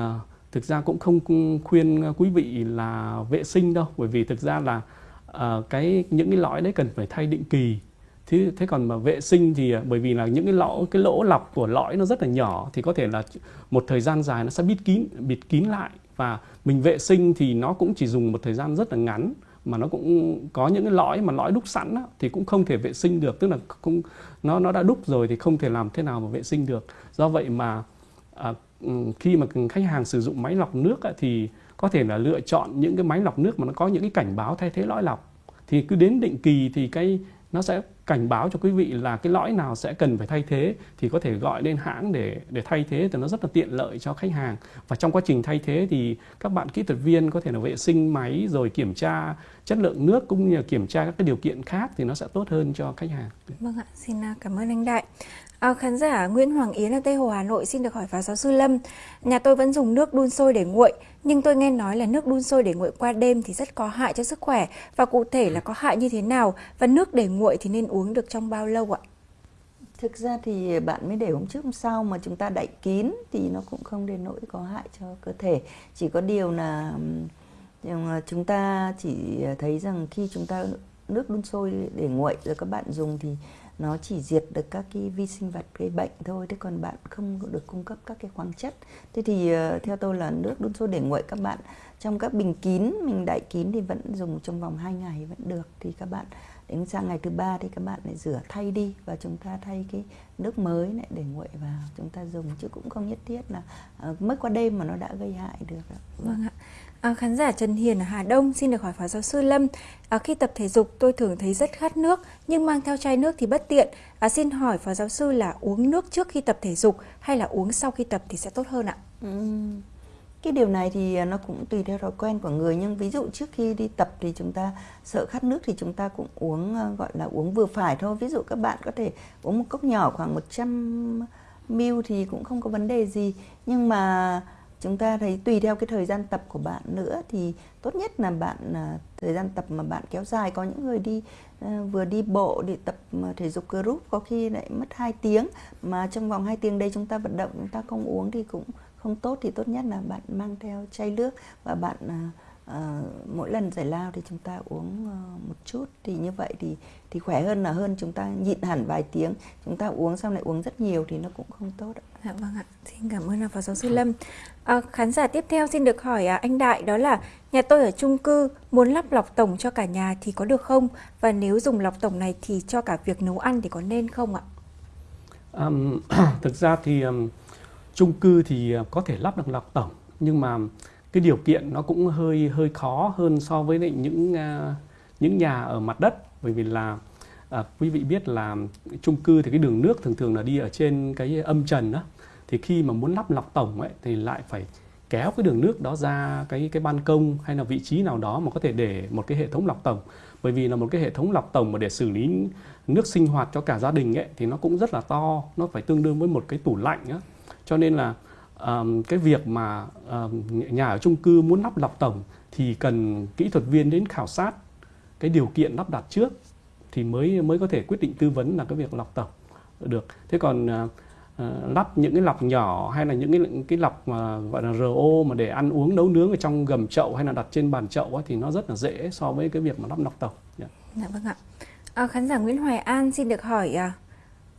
thực ra cũng không khuyên quý vị là vệ sinh đâu bởi vì thực ra là uh, cái những cái lõi đấy cần phải thay định kỳ. Thế thế còn mà vệ sinh thì à, bởi vì là những cái lỗ cái lỗ lọc của lõi nó rất là nhỏ thì có thể là một thời gian dài nó sẽ bịt kín bịt kín lại. Và mình vệ sinh thì nó cũng chỉ dùng một thời gian rất là ngắn mà nó cũng có những cái lõi mà lõi đúc sẵn á, thì cũng không thể vệ sinh được. Tức là cũng nó nó đã đúc rồi thì không thể làm thế nào mà vệ sinh được do vậy mà à, ừ, khi mà khách hàng sử dụng máy lọc nước á, thì có thể là lựa chọn những cái máy lọc nước mà nó có những cái cảnh báo thay thế lõi lọc. Thì cứ đến định kỳ thì cái nó sẽ cảnh báo cho quý vị là cái lõi nào sẽ cần phải thay thế thì có thể gọi lên hãng để để thay thế thì nó rất là tiện lợi cho khách hàng. Và trong quá trình thay thế thì các bạn kỹ thuật viên có thể là vệ sinh máy rồi kiểm tra chất lượng nước cũng như là kiểm tra các cái điều kiện khác thì nó sẽ tốt hơn cho khách hàng. Vâng ạ, xin à, cảm ơn anh Đại. À, khán giả Nguyễn Hoàng Yến ở Tây Hồ Hà Nội xin được hỏi phó giáo sư Lâm. Nhà tôi vẫn dùng nước đun sôi để nguội, nhưng tôi nghe nói là nước đun sôi để nguội qua đêm thì rất có hại cho sức khỏe và cụ thể là có hại như thế nào và nước để nguội thì nên uống được trong bao lâu ạ? Thực ra thì bạn mới để hôm trước hôm sau mà chúng ta đậy kín thì nó cũng không đến nỗi có hại cho cơ thể. Chỉ có điều là chúng ta chỉ thấy rằng khi chúng ta nước đun sôi để nguội rồi các bạn dùng thì nó chỉ diệt được các cái vi sinh vật gây bệnh thôi thế còn bạn không được cung cấp các cái khoáng chất thế thì ờ, theo tôi là nước đun sôi để nguội các bạn trong các bình kín mình đậy kín thì vẫn dùng trong vòng 2 ngày vẫn được thì các bạn đến sang ngày thứ ba thì các bạn lại rửa thay đi và chúng ta thay cái nước mới lại để nguội vào chúng ta dùng chứ cũng không nhất thiết là ờ, mất qua đêm mà nó đã gây hại được. Vâng ạ. À, khán giả Trần Hiền ở Hà Đông xin được hỏi phó giáo sư Lâm. À, khi tập thể dục tôi thường thấy rất khát nước nhưng mang theo chai nước thì bất tiện. À, xin hỏi phó giáo sư là uống nước trước khi tập thể dục hay là uống sau khi tập thì sẽ tốt hơn ạ? Ừ. Cái điều này thì à, nó cũng tùy theo thói quen của người nhưng ví dụ trước khi đi tập thì chúng ta sợ khát nước thì chúng ta cũng uống à, gọi là uống vừa phải thôi. Ví dụ các bạn có thể uống một cốc nhỏ khoảng 100 ml thì cũng không có vấn đề gì. Nhưng mà chúng ta thấy tùy theo cái thời gian tập của bạn nữa thì tốt nhất là bạn à, thời gian tập mà bạn kéo dài. Có những người đi à, vừa đi bộ để tập à, thể dục group có khi lại mất 2 tiếng. Mà trong vòng 2 tiếng đây chúng ta vận động chúng ta không uống thì cũng không tốt. Thì tốt nhất là bạn mang theo chai nước và bạn à, mỗi lần giải lao thì chúng ta uống uh, một chút. Thì như vậy thì thì khỏe hơn là hơn chúng ta nhịn hẳn vài tiếng. Chúng ta uống xong lại uống rất nhiều thì nó cũng không tốt ạ. Dạ vâng ạ, xin cảm ơn Phó Giáo sư Lâm. À, khán giả tiếp theo xin được hỏi à, anh Đại đó là nhà tôi ở chung cư muốn lắp lọc tổng cho cả nhà thì có được không? Và nếu dùng lọc tổng này thì cho cả việc nấu ăn thì có nên không ạ? Um, thực ra thì um, chung cư thì à, có thể lắp được lọc tổng nhưng mà cái điều kiện nó cũng hơi hơi khó hơn so với lại những uh, những nhà ở mặt đất bởi vì là à, quý vị biết là chung cư thì cái đường nước thường thường là đi ở trên cái âm trần đó thì khi mà muốn lắp lọc tổng ấy thì lại phải kéo cái đường nước đó ra cái cái ban công hay là vị trí nào đó mà có thể để một cái hệ thống lọc tổng. Bởi vì là một cái hệ thống lọc tổng mà để xử lý nước sinh hoạt cho cả gia đình ấy thì nó cũng rất là to nó phải tương đương với một cái tủ lạnh á. Cho nên là um, cái việc mà um, nhà ở chung cư muốn lắp lọc tổng thì cần kỹ thuật viên đến khảo sát cái điều kiện lắp đặt trước thì mới mới có thể quyết định tư vấn là cái việc lọc tổng được. Thế còn uh, lắp những cái lọc nhỏ hay là những cái cái lọc mà gọi là RO mà để ăn uống nấu nướng ở trong gầm chậu hay là đặt trên bàn chậu ấy, thì nó rất là dễ so với cái việc mà lắp lọc tổng. Yeah. Dạ vâng ạ. À, khán giả Nguyễn Hoài An xin được hỏi à,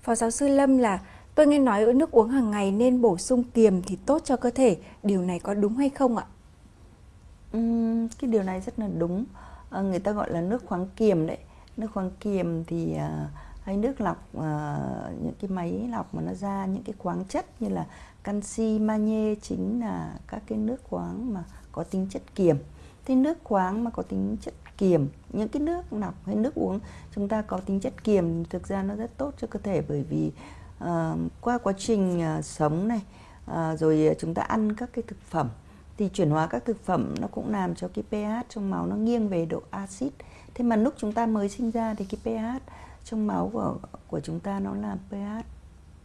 Phó giáo sư Lâm là tôi nghe nói ở nước uống hàng ngày nên bổ sung kiềm thì tốt cho cơ thể. Điều này có đúng hay không ạ? Uhm, cái điều này rất là đúng. À, người ta gọi là nước khoáng kiềm đấy. Nước khoáng kiềm thì à, hay nước lọc uh, những cái máy lọc mà nó ra những cái khoáng chất như là canxi, magie chính là các cái nước khoáng mà có tính chất kiềm. Thế nước khoáng mà có tính chất kiềm, những cái nước lọc hay nước uống chúng ta có tính chất kiềm thực ra nó rất tốt cho cơ thể bởi vì uh, qua quá trình uh, sống này uh, rồi chúng ta ăn các cái thực phẩm thì chuyển hóa các thực phẩm nó cũng làm cho cái pH trong máu nó nghiêng về độ axit. Thế mà lúc chúng ta mới sinh ra thì cái pH trong máu của của chúng ta nó là pH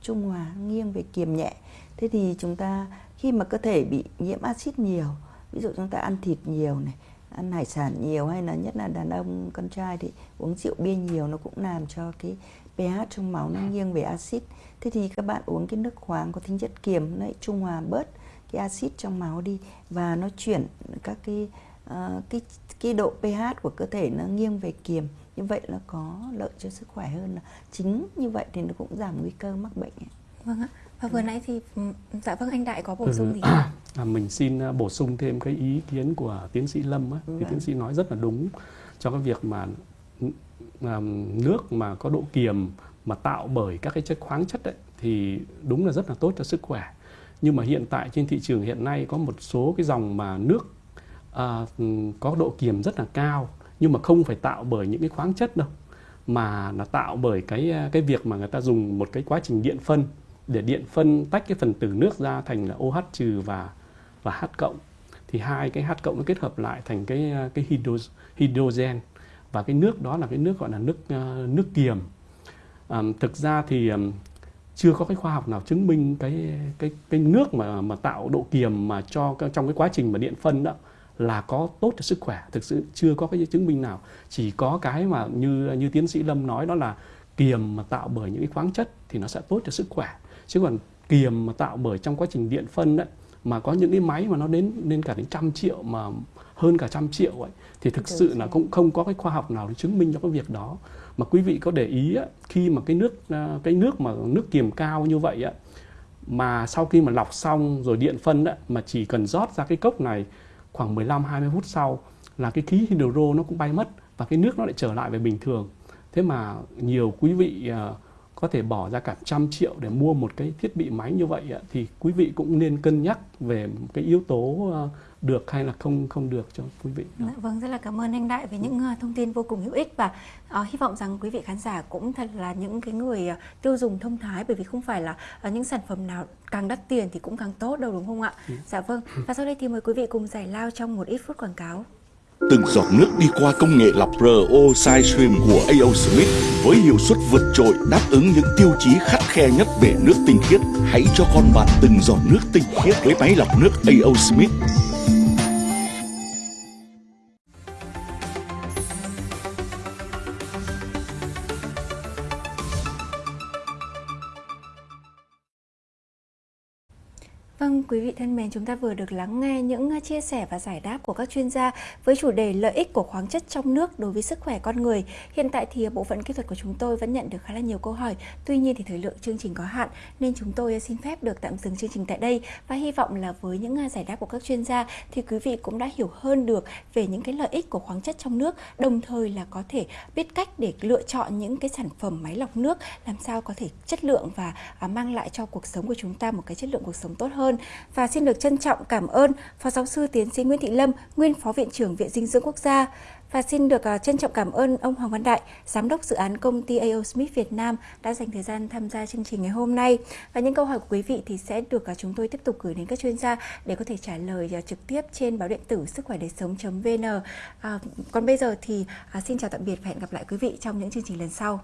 trung hòa nghiêng về kiềm nhẹ. Thế thì chúng ta khi mà cơ thể bị nhiễm axit nhiều, ví dụ chúng ta ăn thịt nhiều này, ăn hải sản nhiều hay là nhất là đàn ông con trai thì uống rượu bia nhiều nó cũng làm cho cái pH trong máu nó nghiêng về axit. Thế thì các bạn uống cái nước khoáng có tính chất kiềm nó trung hòa bớt cái axit trong máu đi và nó chuyển các cái uh, cái cái độ pH của cơ thể nó nghiêng về kiềm như vậy là có lợi cho sức khỏe hơn là chính như vậy thì nó cũng giảm nguy cơ mắc bệnh ấy. Vâng ạ. Và vừa nãy thì dạ vâng anh Đại có bổ sung gì? À, mình xin bổ sung thêm cái ý kiến của tiến sĩ Lâm ấy. Thì vâng. tiến sĩ nói rất là đúng cho cái việc mà nước mà có độ kiềm mà tạo bởi các cái chất khoáng chất ấy thì đúng là rất là tốt cho sức khỏe. Nhưng mà hiện tại trên thị trường hiện nay có một số cái dòng mà nước à, có độ kiềm rất là cao nhưng mà không phải tạo bởi những cái khoáng chất đâu mà là tạo bởi cái à, cái việc mà người ta dùng một cái quá trình điện phân để điện phân tách cái phần tử nước ra thành là OH trừ và và H cộng. Thì hai cái H cộng nó kết hợp lại thành cái à, cái hydro, hydrogen. Và cái nước đó là cái nước gọi là nước à, nước kiềm. À, thực ra thì chưa có cái khoa học nào chứng minh cái cái cái nước mà mà tạo độ kiềm mà cho trong cái quá trình mà điện phân đó là có tốt cho sức khỏe thực sự chưa có cái chứng minh nào. Chỉ có cái mà như như tiến sĩ lâm nói đó là kiềm mà tạo bởi những cái khoáng chất thì nó sẽ tốt cho sức khỏe. Chứ còn kiềm mà tạo bởi trong quá trình điện phân đấy mà có những cái máy mà nó đến lên cả đến trăm triệu mà hơn cả trăm triệu ấy thì thực sự là cũng không có cái khoa học nào để chứng minh cho cái việc đó. Mà quý vị có để ý á, khi mà cái nước à, cái nước mà nước kiềm cao như vậy á mà sau khi mà lọc xong rồi điện phân á, mà chỉ cần rót ra cái cốc này khoảng 15 20 phút sau là cái khí hydro nó cũng bay mất và cái nước nó lại trở lại về bình thường. Thế mà nhiều quý vị à, có thể bỏ ra cả trăm triệu để mua một cái thiết bị máy như vậy thì quý vị cũng nên cân nhắc về cái yếu tố à, được hay là không không được cho quý vị. Đó. Dạ vâng, rất là cảm ơn anh Đại về những ờ, thông tin vô cùng hữu ích và uh, hy vọng rằng quý vị khán giả cũng thật là những cái người uh, tiêu dùng thông thái bởi vì không phải là uh, những sản phẩm nào càng đắt tiền thì cũng càng tốt đâu đúng không ạ? Ừ. Dạ vâng. Và sau đây thì mời quý vị cùng giải lao trong một ít phút quảng cáo. Từng giọt nước đi qua công nghệ lọc RO Sidestream của AO Smith với hiệu suất vượt trội đáp ứng những tiêu chí khắt khe nhất về nước tinh khiết. Hãy cho con bạn từng giọt nước tinh khiết với máy lọc nước AO Smith. Vâng, quý vị thân mến, chúng ta vừa được lắng nghe những à, chia sẻ và giải đáp của các chuyên gia với chủ đề lợi ích của khoáng chất trong nước đối với sức khỏe con người. Hiện tại thì à, bộ phận kỹ thuật của chúng tôi vẫn nhận được khá là nhiều câu hỏi. Tuy nhiên thì thời lượng chương trình có hạn nên chúng tôi à, xin phép được tạm dừng chương trình tại đây và hy vọng là với những giải đáp của các chuyên gia thì quý vị cũng đã hiểu hơn được về những cái lợi ích của khoáng chất trong nước, đồng thời là có thể biết cách để lựa chọn những cái sản phẩm máy lọc nước làm sao có thể chất lượng và mang lại cho cuộc sống của chúng ta một cái chất lượng cuộc sống tốt hơn hơn và xin được trân trọng cảm ơn Phó Giáo sư Tiến sĩ Nguyễn Thị Lâm, nguyên Phó Viện trưởng Viện Dinh dưỡng Quốc gia và xin được à, trân trọng cảm ơn ông Hoàng Văn Đại, Giám đốc dự án công ty AO Smith Việt Nam đã dành thời gian tham gia chương trình ngày hôm nay. Và những câu hỏi của quý vị thì sẽ được à, chúng tôi tiếp tục gửi đến các chuyên gia để có thể trả lời à, trực tiếp trên báo điện tử sức khỏe đời sống.vn. À, còn bây giờ thì à, xin chào tạm biệt và hẹn gặp lại quý vị trong những chương trình lần sau.